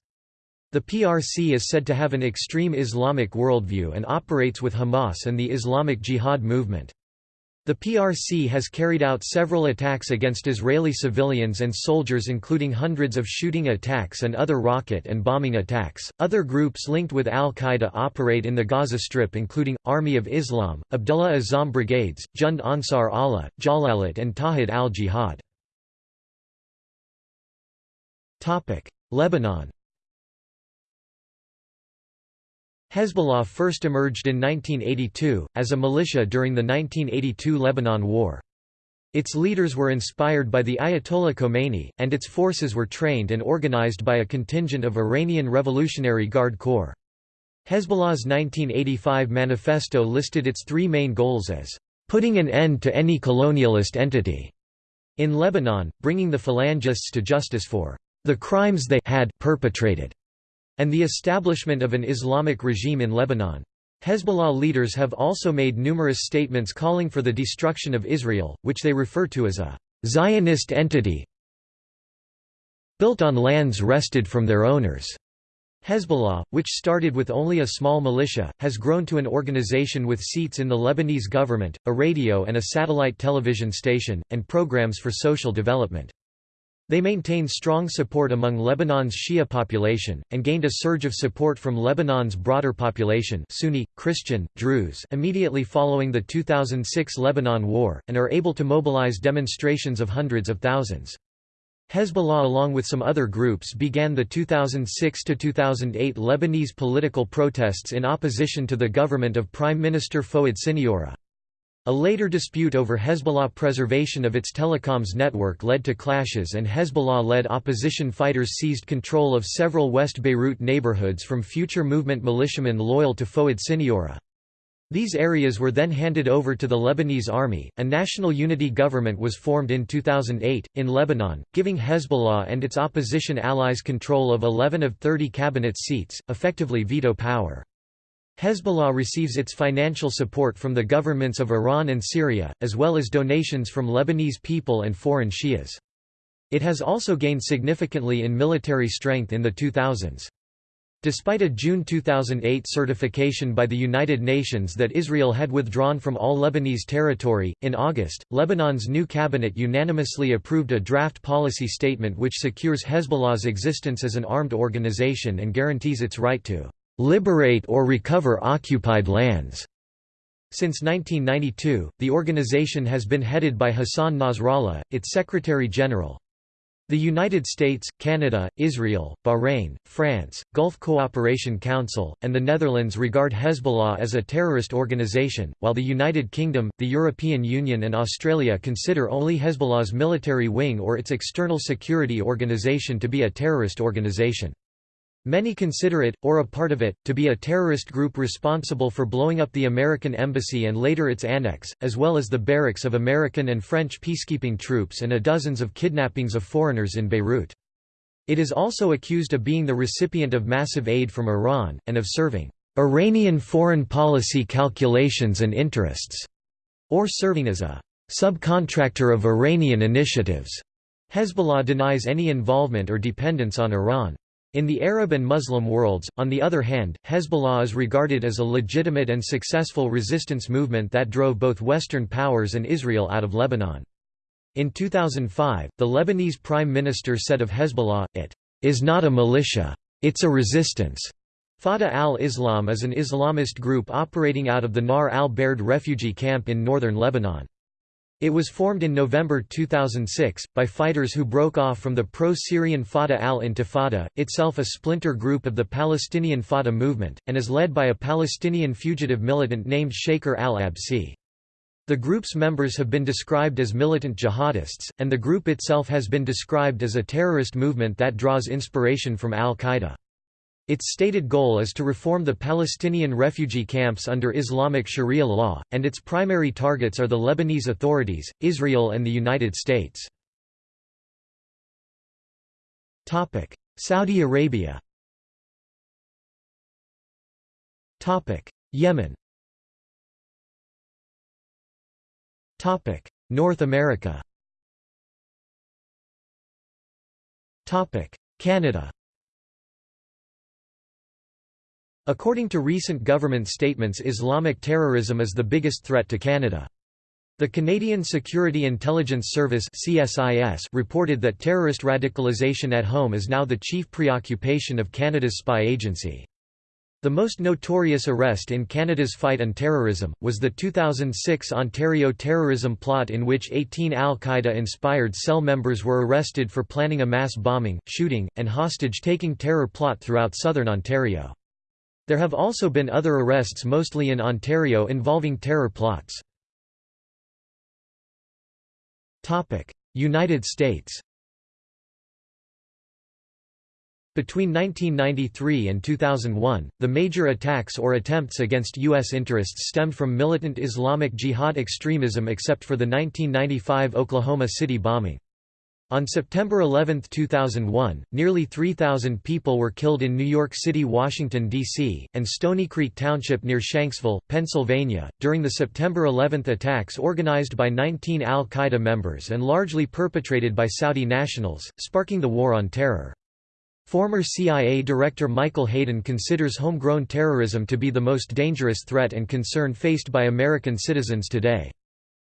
The PRC is said to have an extreme Islamic worldview and operates with Hamas and the Islamic Jihad movement. The PRC has carried out several attacks against Israeli civilians and soldiers, including hundreds of shooting attacks and other rocket and bombing attacks. Other groups linked with al Qaeda operate in the Gaza Strip, including Army of Islam, Abdullah Azzam Brigades, Jund Ansar Allah, Jalalat, and Tawhid al Jihad. Lebanon Hezbollah first emerged in 1982, as a militia during the 1982 Lebanon War. Its leaders were inspired by the Ayatollah Khomeini, and its forces were trained and organized by a contingent of Iranian Revolutionary Guard Corps. Hezbollah's 1985 manifesto listed its three main goals as, "...putting an end to any colonialist entity," in Lebanon, bringing the Phalangists to justice for "...the crimes they had perpetrated." And the establishment of an Islamic regime in Lebanon. Hezbollah leaders have also made numerous statements calling for the destruction of Israel, which they refer to as a Zionist entity built on lands wrested from their owners. Hezbollah, which started with only a small militia, has grown to an organization with seats in the Lebanese government, a radio and a satellite television station, and programs for social development. They maintain strong support among Lebanon's Shia population, and gained a surge of support from Lebanon's broader population Sunni, Christian, Druze immediately following the 2006 Lebanon War, and are able to mobilize demonstrations of hundreds of thousands. Hezbollah along with some other groups began the 2006–2008 Lebanese political protests in opposition to the government of Prime Minister Fouad Siniora. A later dispute over Hezbollah preservation of its telecoms network led to clashes and Hezbollah-led opposition fighters seized control of several West Beirut neighborhoods from future movement militiamen loyal to Fouad Siniora. These areas were then handed over to the Lebanese army. A national unity government was formed in 2008, in Lebanon, giving Hezbollah and its opposition allies control of 11 of 30 cabinet seats, effectively veto power. Hezbollah receives its financial support from the governments of Iran and Syria, as well as donations from Lebanese people and foreign Shias. It has also gained significantly in military strength in the 2000s. Despite a June 2008 certification by the United Nations that Israel had withdrawn from all Lebanese territory, in August, Lebanon's new cabinet unanimously approved a draft policy statement which secures Hezbollah's existence as an armed organization and guarantees its right to liberate or recover occupied lands. Since 1992, the organization has been headed by Hassan Nasrallah, its Secretary-General. The United States, Canada, Israel, Bahrain, France, Gulf Cooperation Council, and the Netherlands regard Hezbollah as a terrorist organization, while the United Kingdom, the European Union and Australia consider only Hezbollah's military wing or its external security organization to be a terrorist organization. Many consider it, or a part of it, to be a terrorist group responsible for blowing up the American embassy and later its annex, as well as the barracks of American and French peacekeeping troops and a dozens of kidnappings of foreigners in Beirut. It is also accused of being the recipient of massive aid from Iran, and of serving Iranian foreign policy calculations and interests, or serving as a subcontractor of Iranian initiatives. Hezbollah denies any involvement or dependence on Iran. In the Arab and Muslim worlds, on the other hand, Hezbollah is regarded as a legitimate and successful resistance movement that drove both Western powers and Israel out of Lebanon. In 2005, the Lebanese Prime Minister said of Hezbollah, it is not a militia. It's a resistance. Fatah al-Islam is an Islamist group operating out of the Nahr al-Bared refugee camp in northern Lebanon. It was formed in November 2006, by fighters who broke off from the pro-Syrian Fatah al-Intifada, itself a splinter group of the Palestinian Fatah movement, and is led by a Palestinian fugitive militant named Shaker al-Absi. The group's members have been described as militant jihadists, and the group itself has been described as a terrorist movement that draws inspiration from al-Qaeda. Its stated goal is to reform the Palestinian refugee camps under Islamic Sharia law, and its primary targets are the Lebanese authorities, Israel and the United States. Saudi Arabia Yemen North America Canada According to recent government statements Islamic terrorism is the biggest threat to Canada. The Canadian Security Intelligence Service CSIS reported that terrorist radicalization at home is now the chief preoccupation of Canada's spy agency. The most notorious arrest in Canada's fight on terrorism, was the 2006 Ontario terrorism plot in which 18 al-Qaeda-inspired cell members were arrested for planning a mass bombing, shooting, and hostage-taking terror plot throughout southern Ontario. There have also been other arrests mostly in Ontario involving terror plots. United States Between 1993 and 2001, the major attacks or attempts against U.S. interests stemmed from militant Islamic Jihad extremism except for the 1995 Oklahoma City bombing. On September 11, 2001, nearly 3,000 people were killed in New York City, Washington, D.C., and Stony Creek Township near Shanksville, Pennsylvania, during the September 11 attacks organized by 19 al-Qaeda members and largely perpetrated by Saudi nationals, sparking the War on Terror. Former CIA Director Michael Hayden considers homegrown terrorism to be the most dangerous threat and concern faced by American citizens today.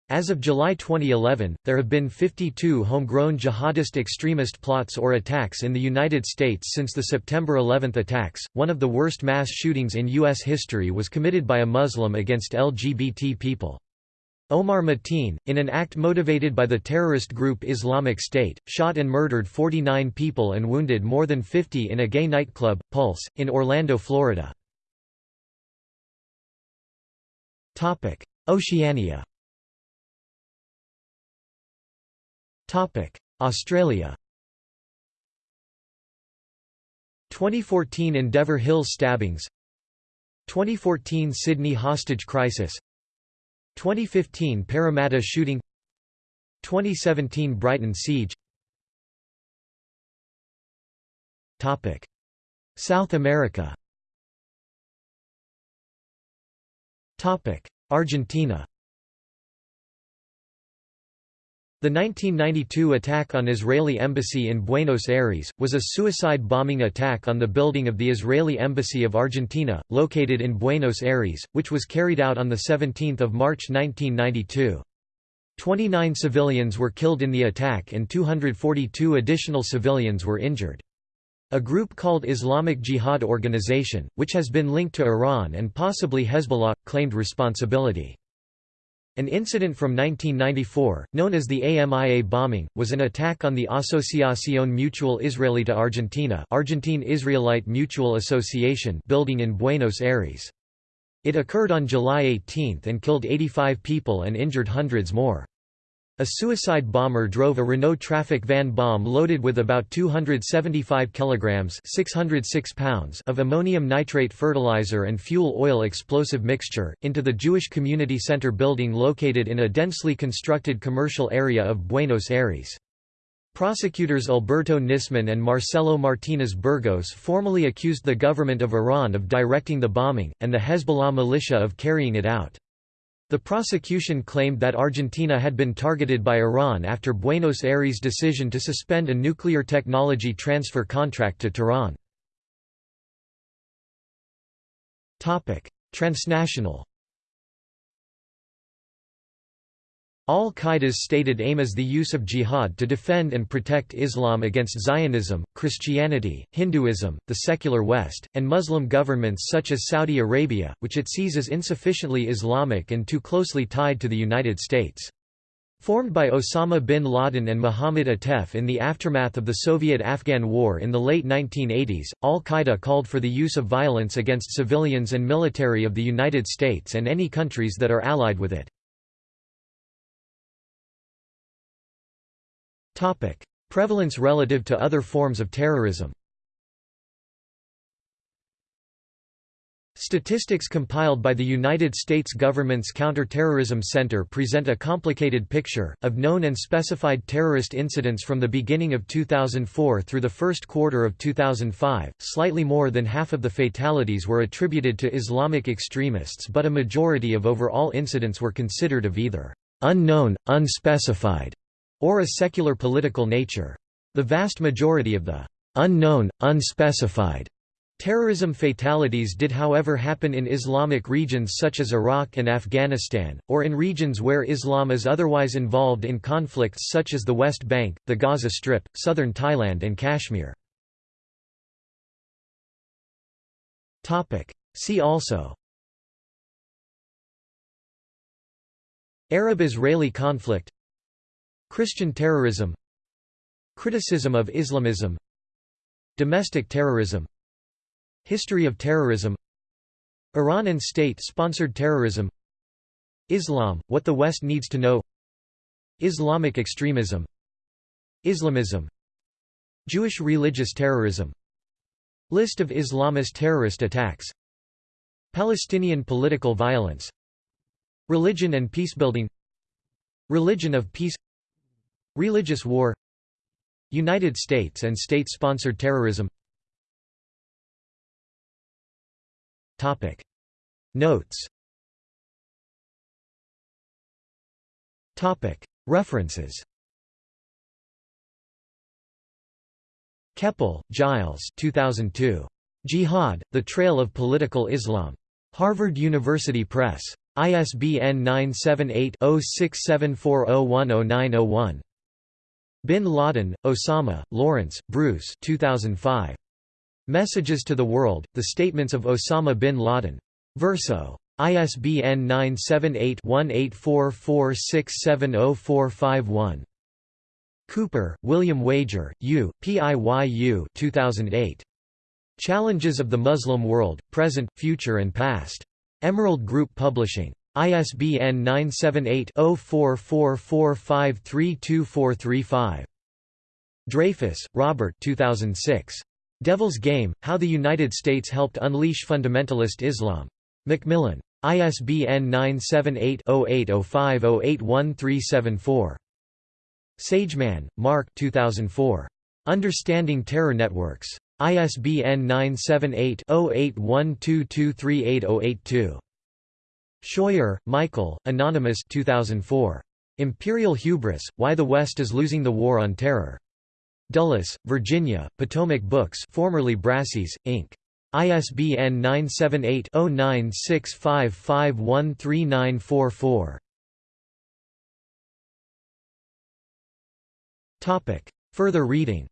As of July 2011, there have been 52 homegrown jihadist extremist plots or attacks in the United States since the September 11 attacks. One of the worst mass shootings in U.S. history was committed by a Muslim against LGBT people. Omar Mateen, in an act motivated by the terrorist group Islamic State, shot and murdered 49 people and wounded more than 50 in a gay nightclub, Pulse, in Orlando, Florida. Oceania Australia 2014 Endeavour Hills stabbings 2014 Sydney hostage crisis 2015 Parramatta shooting 2017 Brighton siege Topic. South America Topic. Argentina The 1992 attack on Israeli embassy in Buenos Aires, was a suicide bombing attack on the building of the Israeli Embassy of Argentina, located in Buenos Aires, which was carried out on 17 March 1992. 29 civilians were killed in the attack and 242 additional civilians were injured. A group called Islamic Jihad Organization, which has been linked to Iran and possibly Hezbollah, claimed responsibility. An incident from 1994, known as the AMIA bombing, was an attack on the Asociación Mutual Israelita Argentina Argentine Israelite Mutual Association building in Buenos Aires. It occurred on July 18 and killed 85 people and injured hundreds more. A suicide bomber drove a Renault Trafic van bomb loaded with about 275 kilograms (606 pounds) of ammonium nitrate fertilizer and fuel oil explosive mixture into the Jewish Community Center building located in a densely constructed commercial area of Buenos Aires. Prosecutors Alberto Nisman and Marcelo Martinez Burgos formally accused the government of Iran of directing the bombing, and the Hezbollah militia of carrying it out. The prosecution claimed that Argentina had been targeted by Iran after Buenos Aires' decision to suspend a nuclear technology transfer contract to Tehran. Transnational Al-Qaeda's stated aim is the use of jihad to defend and protect Islam against Zionism, Christianity, Hinduism, the secular West, and Muslim governments such as Saudi Arabia, which it sees as insufficiently Islamic and too closely tied to the United States. Formed by Osama bin Laden and Mohammad Atef in the aftermath of the Soviet-Afghan War in the late 1980s, al-Qaeda called for the use of violence against civilians and military of the United States and any countries that are allied with it. Topic: Prevalence relative to other forms of terrorism. Statistics compiled by the United States government's Counterterrorism Center present a complicated picture, of known and specified terrorist incidents from the beginning of 2004 through the first quarter of 2005. Slightly more than half of the fatalities were attributed to Islamic extremists, but a majority of overall incidents were considered of either unknown, unspecified, or a secular political nature. The vast majority of the unknown, unspecified Terrorism fatalities did however happen in Islamic regions such as Iraq and Afghanistan, or in regions where Islam is otherwise involved in conflicts such as the West Bank, the Gaza Strip, southern Thailand and Kashmir. See also Arab-Israeli conflict Christian terrorism Criticism of Islamism Domestic terrorism History of terrorism Iran and state-sponsored terrorism Islam, what the West needs to know Islamic extremism Islamism Jewish religious terrorism List of Islamist terrorist attacks Palestinian political violence Religion and peacebuilding Religion of peace Religious war United States and state-sponsored terrorism Topic. Notes Topic. References Kepel, Gilles 2002. Jihad, The Trail of Political Islam. Harvard University Press. ISBN 978-0674010901. Bin Laden, Osama, Lawrence, Bruce 2005. Messages to the World, The Statements of Osama bin Laden. Verso. ISBN 978-1844670451. Cooper, William Wager, U, PIYU 2008. Challenges of the Muslim World, Present, Future and Past. Emerald Group Publishing. ISBN 978-0444532435. Dreyfuss, Robert 2006. Devil's Game, How the United States Helped Unleash Fundamentalist Islam. Macmillan. ISBN 978-0805081374. Sageman, Mark 2004. Understanding Terror Networks. ISBN 978-0812238082. Scheuer, Michael, Anonymous 2004. Imperial Hubris, Why the West is Losing the War on Terror. Dulles, Virginia, Potomac Books formerly Brassey's, Inc. ISBN 978-0965513944. Further reading